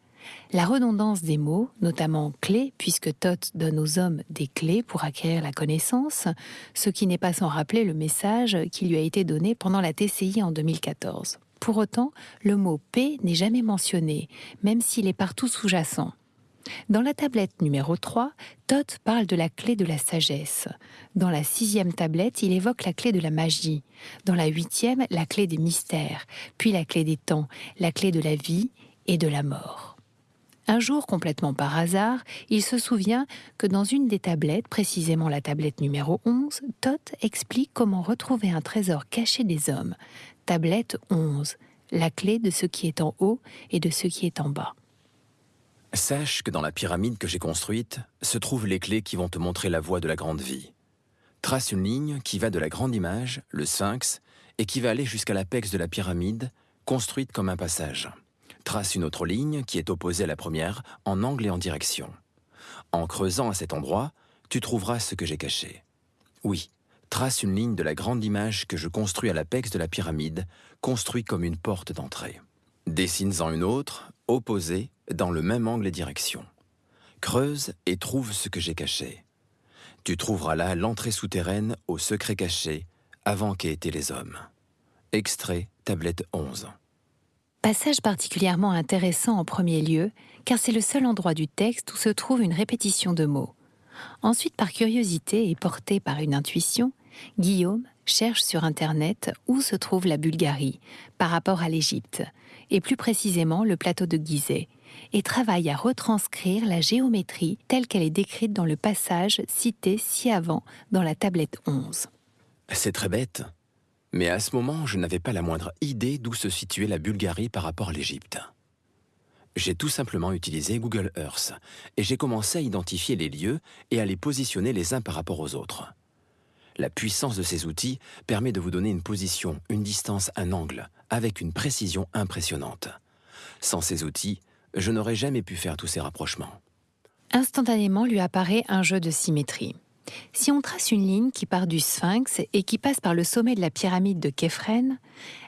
La redondance des mots, notamment clés, puisque Toth donne aux hommes des clés pour acquérir la connaissance, ce qui n'est pas sans rappeler le message qui lui a été donné pendant la TCI en 2014. Pour autant, le mot P n'est jamais mentionné, même s'il est partout sous-jacent. Dans la tablette numéro 3, Toth parle de la clé de la sagesse. Dans la sixième tablette, il évoque la clé de la magie. Dans la huitième, la clé des mystères, puis la clé des temps, la clé de la vie et de la mort. Un jour, complètement par hasard, il se souvient que dans une des tablettes, précisément la tablette numéro 11, Toth explique comment retrouver un trésor caché des hommes. Tablette 11, la clé de ce qui est en haut et de ce qui est en bas. Sache que dans la pyramide que j'ai construite se trouvent les clés qui vont te montrer la voie de la grande vie. Trace une ligne qui va de la grande image, le sphinx, et qui va aller jusqu'à l'apex de la pyramide, construite comme un passage. Trace une autre ligne qui est opposée à la première, en angle et en direction. En creusant à cet endroit, tu trouveras ce que j'ai caché. Oui, trace une ligne de la grande image que je construis à l'apex de la pyramide, construit comme une porte d'entrée. Dessine-en une autre, opposée, dans le même angle et direction. Creuse et trouve ce que j'ai caché. Tu trouveras là l'entrée souterraine au secret caché, avant qu'aient été les hommes. Extrait, tablette 11. Passage particulièrement intéressant en premier lieu, car c'est le seul endroit du texte où se trouve une répétition de mots. Ensuite, par curiosité et porté par une intuition, Guillaume cherche sur Internet où se trouve la Bulgarie par rapport à l'Égypte, et plus précisément le plateau de Gizeh, et travaille à retranscrire la géométrie telle qu'elle est décrite dans le passage cité ci-avant dans la tablette 11. C'est très bête, mais à ce moment, je n'avais pas la moindre idée d'où se situait la Bulgarie par rapport à l'Égypte. J'ai tout simplement utilisé Google Earth et j'ai commencé à identifier les lieux et à les positionner les uns par rapport aux autres. La puissance de ces outils permet de vous donner une position, une distance, un angle, avec une précision impressionnante. Sans ces outils, je n'aurais jamais pu faire tous ces rapprochements. Instantanément lui apparaît un jeu de symétrie. Si on trace une ligne qui part du sphinx et qui passe par le sommet de la pyramide de Képhren,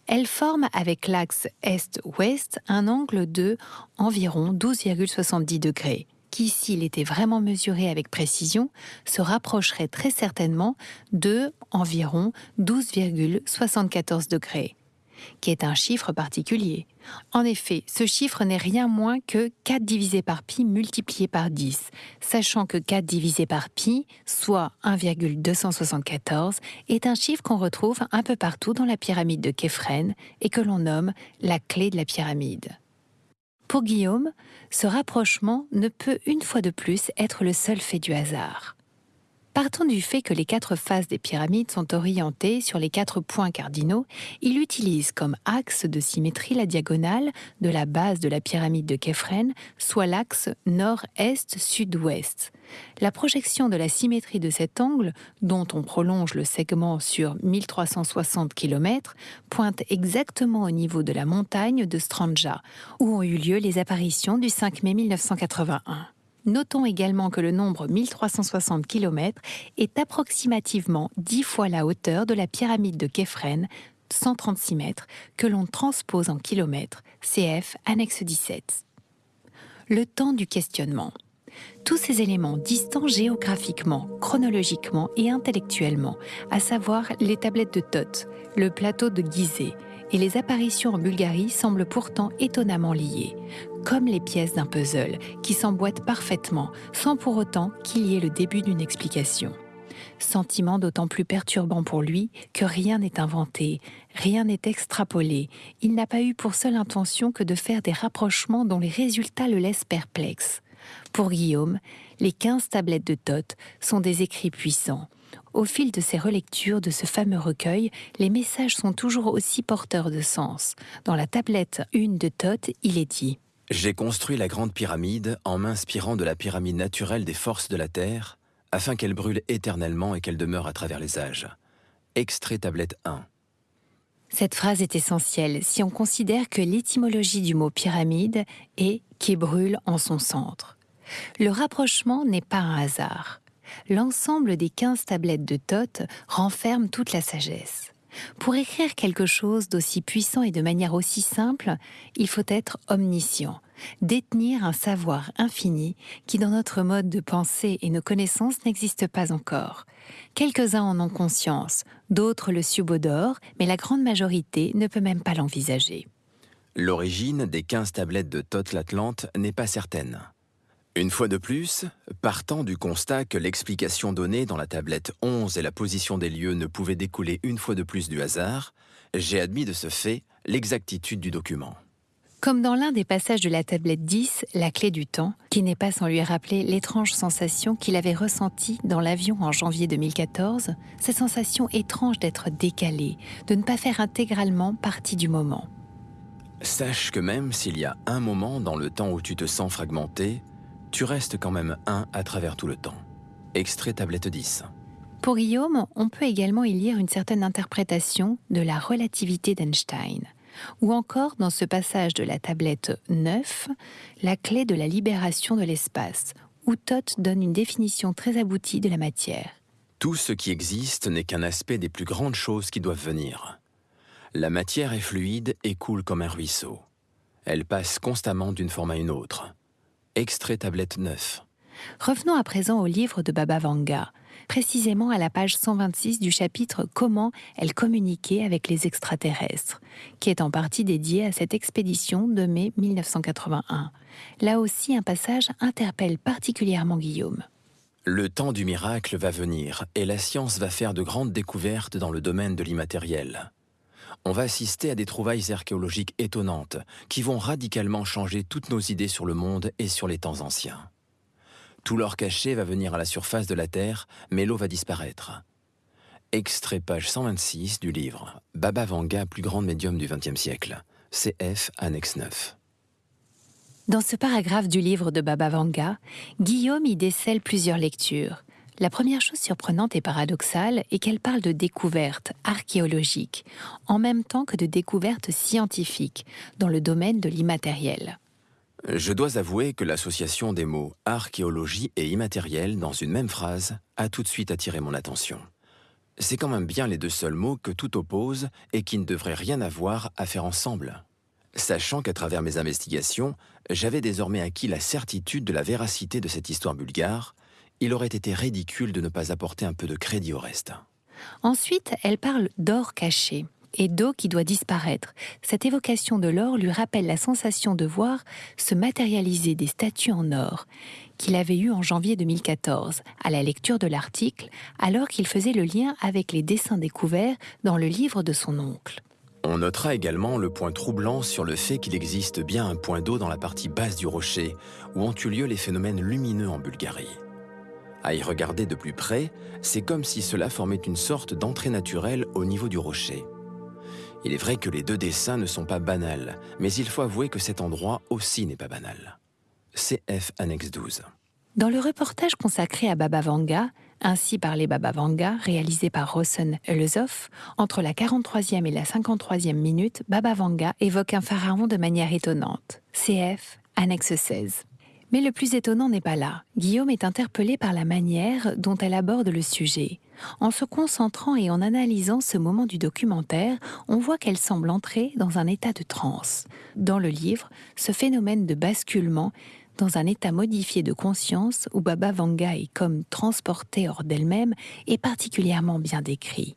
elle forme avec l'axe est-ouest un angle de environ 12,70 degrés, qui, s'il était vraiment mesuré avec précision, se rapprocherait très certainement de environ 12,74 degrés qui est un chiffre particulier. En effet, ce chiffre n'est rien moins que 4 divisé par pi multiplié par 10, sachant que 4 divisé par pi, soit 1,274, est un chiffre qu'on retrouve un peu partout dans la pyramide de Képhren et que l'on nomme la clé de la pyramide. Pour Guillaume, ce rapprochement ne peut une fois de plus être le seul fait du hasard. Partant du fait que les quatre faces des pyramides sont orientées sur les quatre points cardinaux, il utilise comme axe de symétrie la diagonale de la base de la pyramide de Képhren, soit l'axe nord-est-sud-ouest. La projection de la symétrie de cet angle, dont on prolonge le segment sur 1360 km, pointe exactement au niveau de la montagne de Stranja, où ont eu lieu les apparitions du 5 mai 1981. Notons également que le nombre 1360 km est approximativement 10 fois la hauteur de la pyramide de Képhren, 136 mètres, que l'on transpose en kilomètres, CF annexe 17. Le temps du questionnement. Tous ces éléments distants géographiquement, chronologiquement et intellectuellement, à savoir les tablettes de Thoth, le plateau de Gizeh, et les apparitions en Bulgarie semblent pourtant étonnamment liées, comme les pièces d'un puzzle qui s'emboîtent parfaitement sans pour autant qu'il y ait le début d'une explication. Sentiment d'autant plus perturbant pour lui que rien n'est inventé, rien n'est extrapolé. Il n'a pas eu pour seule intention que de faire des rapprochements dont les résultats le laissent perplexe. Pour Guillaume, les 15 tablettes de Thoth sont des écrits puissants. Au fil de ses relectures de ce fameux recueil, les messages sont toujours aussi porteurs de sens. Dans la tablette 1 de Thoth, il est dit j'ai construit la grande pyramide en m'inspirant de la pyramide naturelle des forces de la Terre, afin qu'elle brûle éternellement et qu'elle demeure à travers les âges. Extrait tablette 1. Cette phrase est essentielle si on considère que l'étymologie du mot pyramide est qui brûle en son centre. Le rapprochement n'est pas un hasard. L'ensemble des 15 tablettes de Thoth renferme toute la sagesse. Pour écrire quelque chose d'aussi puissant et de manière aussi simple, il faut être omniscient, détenir un savoir infini qui dans notre mode de pensée et nos connaissances n'existe pas encore. Quelques-uns en ont conscience, d'autres le subodorent, mais la grande majorité ne peut même pas l'envisager. L'origine des 15 tablettes de Thoth l'Atlante n'est pas certaine. Une fois de plus, partant du constat que l'explication donnée dans la tablette 11 et la position des lieux ne pouvaient découler une fois de plus du hasard, j'ai admis de ce fait l'exactitude du document. Comme dans l'un des passages de la tablette 10, La clé du temps, qui n'est pas sans lui rappeler l'étrange sensation qu'il avait ressentie dans l'avion en janvier 2014, cette sensation étrange d'être décalé, de ne pas faire intégralement partie du moment. Sache que même s'il y a un moment dans le temps où tu te sens fragmenté, tu restes quand même un à travers tout le temps. Extrait tablette 10. Pour Guillaume, on peut également y lire une certaine interprétation de la relativité d'Einstein, ou encore dans ce passage de la tablette 9, la clé de la libération de l'espace, où Toth donne une définition très aboutie de la matière. Tout ce qui existe n'est qu'un aspect des plus grandes choses qui doivent venir. La matière est fluide et coule comme un ruisseau. Elle passe constamment d'une forme à une autre. Extrait tablette 9. Revenons à présent au livre de Baba Vanga, précisément à la page 126 du chapitre Comment elle communiquait avec les extraterrestres, qui est en partie dédié à cette expédition de mai 1981. Là aussi, un passage interpelle particulièrement Guillaume. Le temps du miracle va venir et la science va faire de grandes découvertes dans le domaine de l'immatériel on va assister à des trouvailles archéologiques étonnantes qui vont radicalement changer toutes nos idées sur le monde et sur les temps anciens. Tout l'or caché va venir à la surface de la Terre, mais l'eau va disparaître. Extrait page 126 du livre Baba Vanga, plus grande médium du XXe siècle. CF, annexe 9. Dans ce paragraphe du livre de Baba Vanga, Guillaume y décèle plusieurs lectures, la première chose surprenante et paradoxale est qu'elle parle de découvertes archéologiques, en même temps que de découvertes scientifiques, dans le domaine de l'immatériel. Je dois avouer que l'association des mots archéologie et immatériel dans une même phrase a tout de suite attiré mon attention. C'est quand même bien les deux seuls mots que tout oppose et qui ne devraient rien avoir à faire ensemble. Sachant qu'à travers mes investigations, j'avais désormais acquis la certitude de la véracité de cette histoire bulgare, il aurait été ridicule de ne pas apporter un peu de crédit au reste. Ensuite, elle parle d'or caché et d'eau qui doit disparaître. Cette évocation de l'or lui rappelle la sensation de voir se matérialiser des statues en or qu'il avait eues en janvier 2014, à la lecture de l'article, alors qu'il faisait le lien avec les dessins découverts dans le livre de son oncle. On notera également le point troublant sur le fait qu'il existe bien un point d'eau dans la partie basse du rocher, où ont eu lieu les phénomènes lumineux en Bulgarie. À y regarder de plus près, c'est comme si cela formait une sorte d'entrée naturelle au niveau du rocher. Il est vrai que les deux dessins ne sont pas banals, mais il faut avouer que cet endroit aussi n'est pas banal. CF annexe 12. Dans le reportage consacré à Baba Vanga, ainsi par les Baba Vanga, réalisé par Rosen Elezov, entre la 43e et la 53e minute, Baba Vanga évoque un pharaon de manière étonnante. CF annexe 16. Mais le plus étonnant n'est pas là. Guillaume est interpellé par la manière dont elle aborde le sujet. En se concentrant et en analysant ce moment du documentaire, on voit qu'elle semble entrer dans un état de transe. Dans le livre, ce phénomène de basculement dans un état modifié de conscience où Baba Vanga est comme transportée hors d'elle-même est particulièrement bien décrit.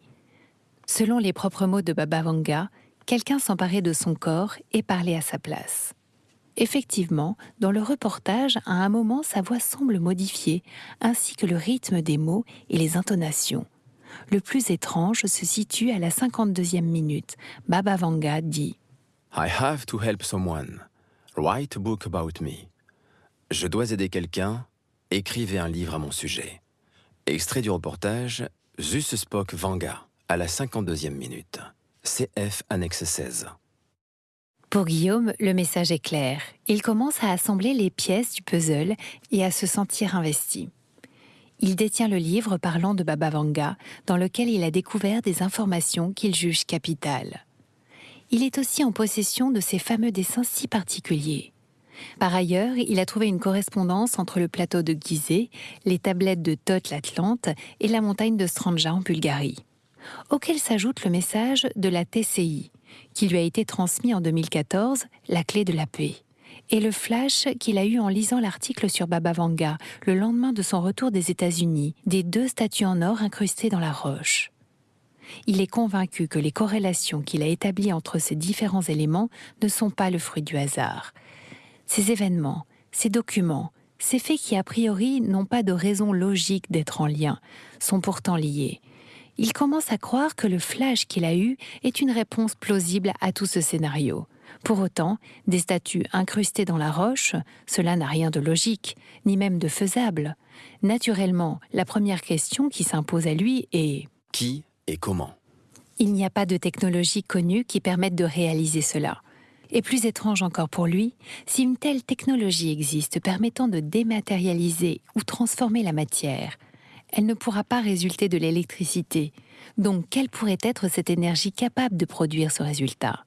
Selon les propres mots de Baba Vanga, quelqu'un s'emparait de son corps et parlait à sa place. Effectivement, dans le reportage, à un moment, sa voix semble modifiée, ainsi que le rythme des mots et les intonations. Le plus étrange se situe à la 52e minute. Baba Vanga dit I have to help someone. Write a book about me. Je dois aider quelqu'un. Écrivez un livre à mon sujet. Extrait du reportage Zus Spock Vanga, à la 52e minute. CF annexe 16. Pour Guillaume, le message est clair. Il commence à assembler les pièces du puzzle et à se sentir investi. Il détient le livre parlant de Baba Vanga, dans lequel il a découvert des informations qu'il juge capitales. Il est aussi en possession de ces fameux dessins si particuliers. Par ailleurs, il a trouvé une correspondance entre le plateau de Gizeh, les tablettes de Thoth l'Atlante et la montagne de Stranja en Bulgarie, auquel s'ajoute le message de la TCI, qui lui a été transmis en 2014, la clé de la paix, et le flash qu'il a eu en lisant l'article sur Baba Vanga le lendemain de son retour des États-Unis, des deux statues en or incrustées dans la roche. Il est convaincu que les corrélations qu'il a établies entre ces différents éléments ne sont pas le fruit du hasard. Ces événements, ces documents, ces faits qui a priori n'ont pas de raison logique d'être en lien, sont pourtant liés. Il commence à croire que le flash qu'il a eu est une réponse plausible à tout ce scénario. Pour autant, des statues incrustées dans la roche, cela n'a rien de logique, ni même de faisable. Naturellement, la première question qui s'impose à lui est Qui et comment? Il n'y a pas de technologie connue qui permette de réaliser cela. Et plus étrange encore pour lui, si une telle technologie existe permettant de dématérialiser ou transformer la matière, elle ne pourra pas résulter de l'électricité. Donc quelle pourrait être cette énergie capable de produire ce résultat?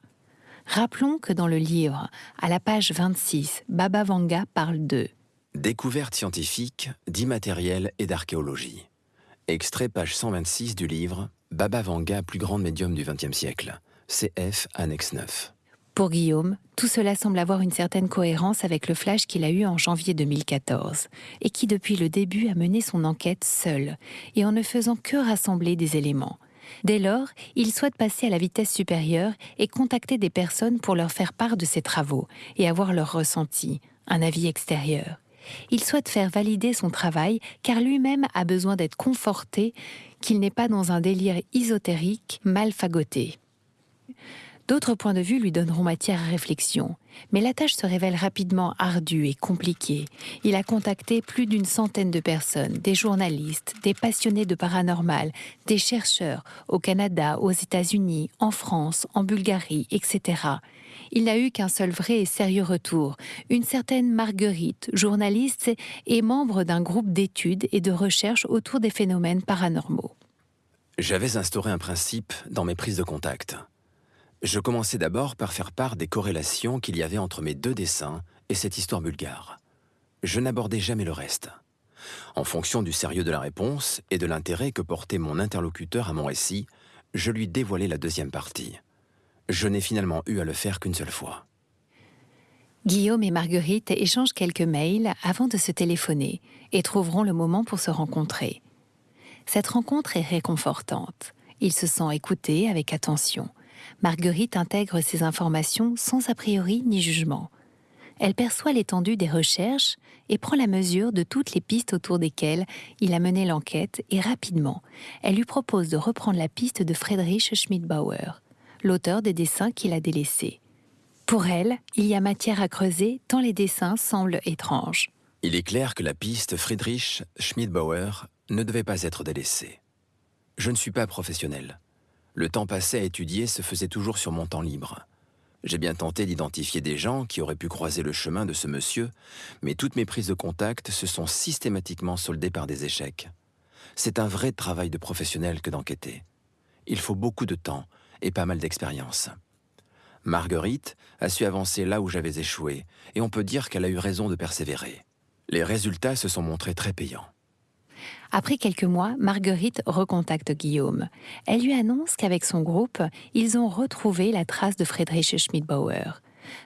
Rappelons que dans le livre, à la page 26, Baba Vanga parle de Découverte scientifique, d'immatériel et d'archéologie. Extrait page 126 du livre Baba Vanga, plus grande médium du XXe siècle. CF, annexe 9. Pour Guillaume, tout cela semble avoir une certaine cohérence avec le flash qu'il a eu en janvier 2014, et qui depuis le début a mené son enquête seul, et en ne faisant que rassembler des éléments. Dès lors, il souhaite passer à la vitesse supérieure et contacter des personnes pour leur faire part de ses travaux et avoir leur ressenti, un avis extérieur. Il souhaite faire valider son travail car lui-même a besoin d'être conforté qu'il n'est pas dans un délire ésotérique mal fagoté. D'autres points de vue lui donneront matière à réflexion, mais la tâche se révèle rapidement ardue et compliquée. Il a contacté plus d'une centaine de personnes, des journalistes, des passionnés de paranormal, des chercheurs, au Canada, aux États-Unis, en France, en Bulgarie, etc. Il n'a eu qu'un seul vrai et sérieux retour, une certaine Marguerite, journaliste et membre d'un groupe d'études et de recherche autour des phénomènes paranormaux. J'avais instauré un principe dans mes prises de contact. Je commençais d'abord par faire part des corrélations qu'il y avait entre mes deux dessins et cette histoire bulgare. Je n'abordais jamais le reste. En fonction du sérieux de la réponse et de l'intérêt que portait mon interlocuteur à mon récit, je lui dévoilais la deuxième partie. Je n'ai finalement eu à le faire qu'une seule fois. Guillaume et Marguerite échangent quelques mails avant de se téléphoner et trouveront le moment pour se rencontrer. Cette rencontre est réconfortante. Ils se sentent écoutés avec attention. Marguerite intègre ces informations sans a priori ni jugement. Elle perçoit l'étendue des recherches et prend la mesure de toutes les pistes autour desquelles il a mené l'enquête et rapidement, elle lui propose de reprendre la piste de Friedrich Schmidbauer, l'auteur des dessins qu'il a délaissés. Pour elle, il y a matière à creuser tant les dessins semblent étranges. Il est clair que la piste Friedrich Schmidbauer ne devait pas être délaissée. Je ne suis pas professionnel. Le temps passé à étudier se faisait toujours sur mon temps libre. J'ai bien tenté d'identifier des gens qui auraient pu croiser le chemin de ce monsieur, mais toutes mes prises de contact se sont systématiquement soldées par des échecs. C'est un vrai travail de professionnel que d'enquêter. Il faut beaucoup de temps et pas mal d'expérience. Marguerite a su avancer là où j'avais échoué, et on peut dire qu'elle a eu raison de persévérer. Les résultats se sont montrés très payants. Après quelques mois, Marguerite recontacte Guillaume. Elle lui annonce qu'avec son groupe, ils ont retrouvé la trace de Friedrich Schmidbauer.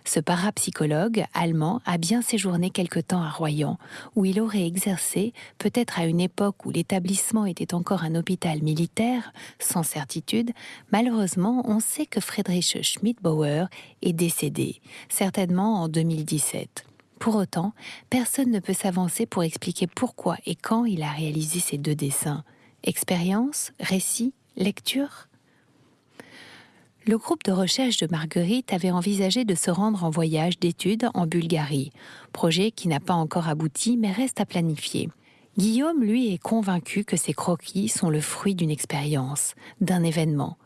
Ce parapsychologue allemand a bien séjourné quelque temps à Royan, où il aurait exercé, peut-être à une époque où l'établissement était encore un hôpital militaire, sans certitude. Malheureusement, on sait que Friedrich Schmidbauer est décédé, certainement en 2017. Pour autant, personne ne peut s'avancer pour expliquer pourquoi et quand il a réalisé ces deux dessins. Expérience, récit, lecture Le groupe de recherche de Marguerite avait envisagé de se rendre en voyage d'études en Bulgarie, projet qui n'a pas encore abouti mais reste à planifier. Guillaume, lui, est convaincu que ces croquis sont le fruit d'une expérience, d'un événement.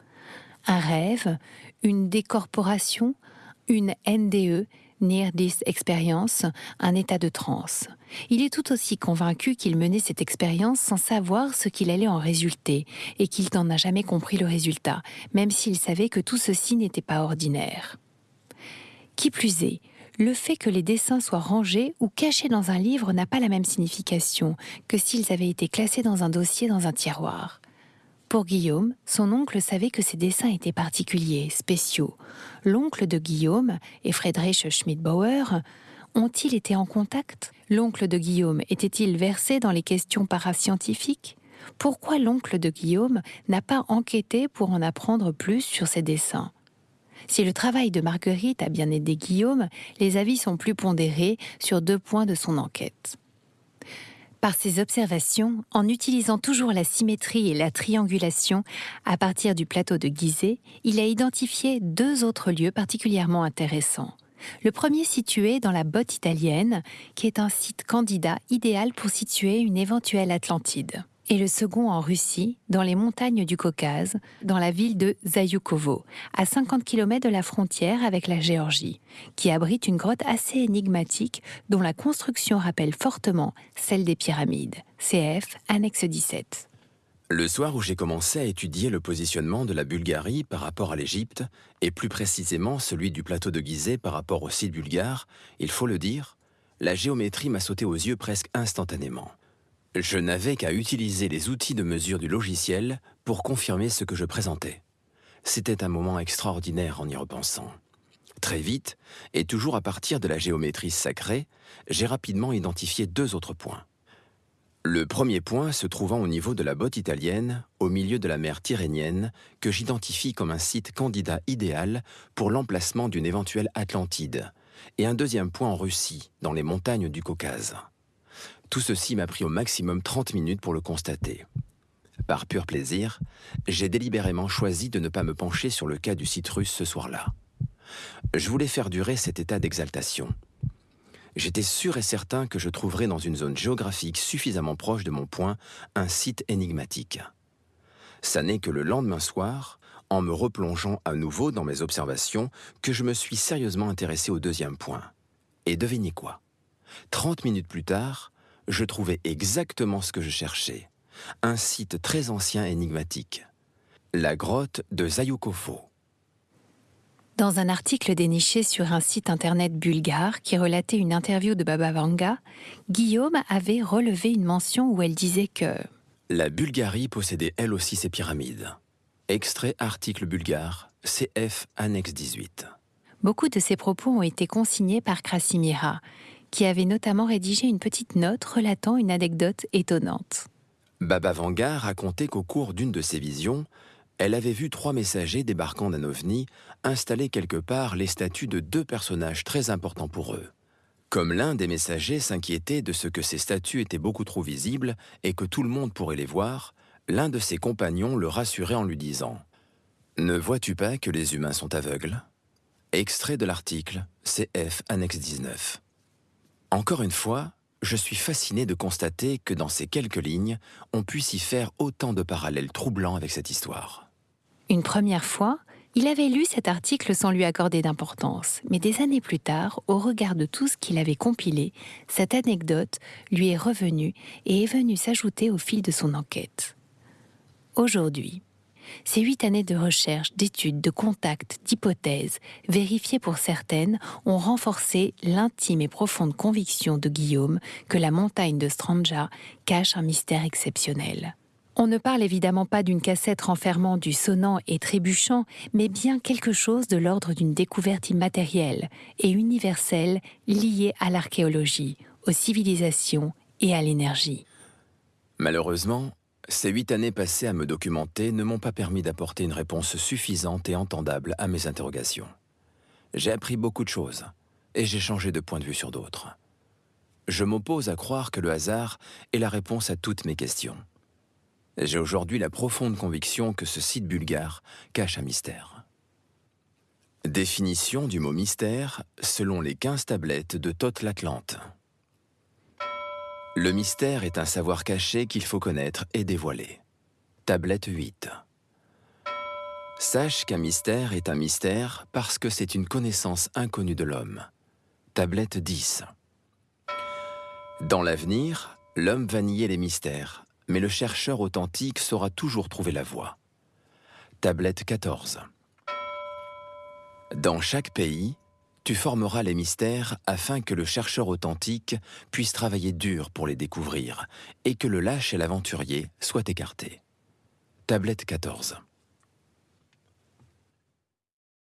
Un rêve, une décorporation, une NDE, Near This Experience, un état de transe. Il est tout aussi convaincu qu'il menait cette expérience sans savoir ce qu'il allait en résulter et qu'il n'en a jamais compris le résultat, même s'il savait que tout ceci n'était pas ordinaire. Qui plus est, le fait que les dessins soient rangés ou cachés dans un livre n'a pas la même signification que s'ils avaient été classés dans un dossier dans un tiroir. Pour Guillaume, son oncle savait que ses dessins étaient particuliers, spéciaux. L'oncle de Guillaume et Friedrich Schmidbauer ont-ils été en contact? L'oncle de Guillaume était-il versé dans les questions parascientifiques? Pourquoi l'oncle de Guillaume n'a pas enquêté pour en apprendre plus sur ses dessins? Si le travail de Marguerite a bien aidé Guillaume, les avis sont plus pondérés sur deux points de son enquête. Par ses observations, en utilisant toujours la symétrie et la triangulation à partir du plateau de Gizeh, il a identifié deux autres lieux particulièrement intéressants. Le premier situé dans la botte italienne, qui est un site candidat idéal pour situer une éventuelle Atlantide et le second en Russie, dans les montagnes du Caucase, dans la ville de Zayukovo, à 50 km de la frontière avec la Géorgie, qui abrite une grotte assez énigmatique dont la construction rappelle fortement celle des pyramides. CF, annexe 17. Le soir où j'ai commencé à étudier le positionnement de la Bulgarie par rapport à l'Égypte, et plus précisément celui du plateau de Gizeh par rapport au site bulgare, il faut le dire, la géométrie m'a sauté aux yeux presque instantanément. Je n'avais qu'à utiliser les outils de mesure du logiciel pour confirmer ce que je présentais. C'était un moment extraordinaire en y repensant. Très vite, et toujours à partir de la géométrie sacrée, j'ai rapidement identifié deux autres points. Le premier point se trouvant au niveau de la botte italienne, au milieu de la mer Tyrrhénienne, que j'identifie comme un site candidat idéal pour l'emplacement d'une éventuelle Atlantide, et un deuxième point en Russie, dans les montagnes du Caucase. Tout ceci m'a pris au maximum 30 minutes pour le constater. Par pur plaisir, j'ai délibérément choisi de ne pas me pencher sur le cas du citrus ce soir-là. Je voulais faire durer cet état d'exaltation. J'étais sûr et certain que je trouverais dans une zone géographique suffisamment proche de mon point un site énigmatique. Ça n'est que le lendemain soir, en me replongeant à nouveau dans mes observations, que je me suis sérieusement intéressé au deuxième point. Et devinez quoi? 30 minutes plus tard, je trouvais exactement ce que je cherchais. Un site très ancien et énigmatique. La grotte de Zayukovo. Dans un article déniché sur un site internet bulgare qui relatait une interview de Baba Vanga, Guillaume avait relevé une mention où elle disait que La Bulgarie possédait elle aussi ses pyramides. Extrait article bulgare, CF annexe 18. Beaucoup de ces propos ont été consignés par Krasimira, qui avait notamment rédigé une petite note relatant une anecdote étonnante. Baba Vanga racontait qu'au cours d'une de ses visions, elle avait vu trois messagers débarquant d'un ovni installer quelque part les statues de deux personnages très importants pour eux. Comme l'un des messagers s'inquiétait de ce que ces statues étaient beaucoup trop visibles et que tout le monde pourrait les voir, l'un de ses compagnons le rassurait en lui disant ⁇ Ne vois-tu pas que les humains sont aveugles ?⁇ Extrait de l'article CF Annexe 19. Encore une fois, je suis fasciné de constater que dans ces quelques lignes, on puisse y faire autant de parallèles troublants avec cette histoire. Une première fois, il avait lu cet article sans lui accorder d'importance, mais des années plus tard, au regard de tout ce qu'il avait compilé, cette anecdote lui est revenue et est venue s'ajouter au fil de son enquête. Aujourd'hui, ces huit années de recherche, d'études, de contacts, d'hypothèses, vérifiées pour certaines, ont renforcé l'intime et profonde conviction de Guillaume que la montagne de Stranja cache un mystère exceptionnel. On ne parle évidemment pas d'une cassette renfermant du sonnant et trébuchant, mais bien quelque chose de l'ordre d'une découverte immatérielle et universelle liée à l'archéologie, aux civilisations et à l'énergie. Malheureusement, ces huit années passées à me documenter ne m'ont pas permis d'apporter une réponse suffisante et entendable à mes interrogations. J'ai appris beaucoup de choses, et j'ai changé de point de vue sur d'autres. Je m'oppose à croire que le hasard est la réponse à toutes mes questions. J'ai aujourd'hui la profonde conviction que ce site bulgare cache un mystère. Définition du mot mystère selon les 15 tablettes de Thoth l'Atlante. Le mystère est un savoir caché qu'il faut connaître et dévoiler. Tablette 8. Sache qu'un mystère est un mystère parce que c'est une connaissance inconnue de l'homme. Tablette 10. Dans l'avenir, l'homme va nier les mystères, mais le chercheur authentique saura toujours trouver la voie. Tablette 14. Dans chaque pays, tu formeras les mystères afin que le chercheur authentique puisse travailler dur pour les découvrir et que le lâche et l'aventurier soient écartés. Tablette 14.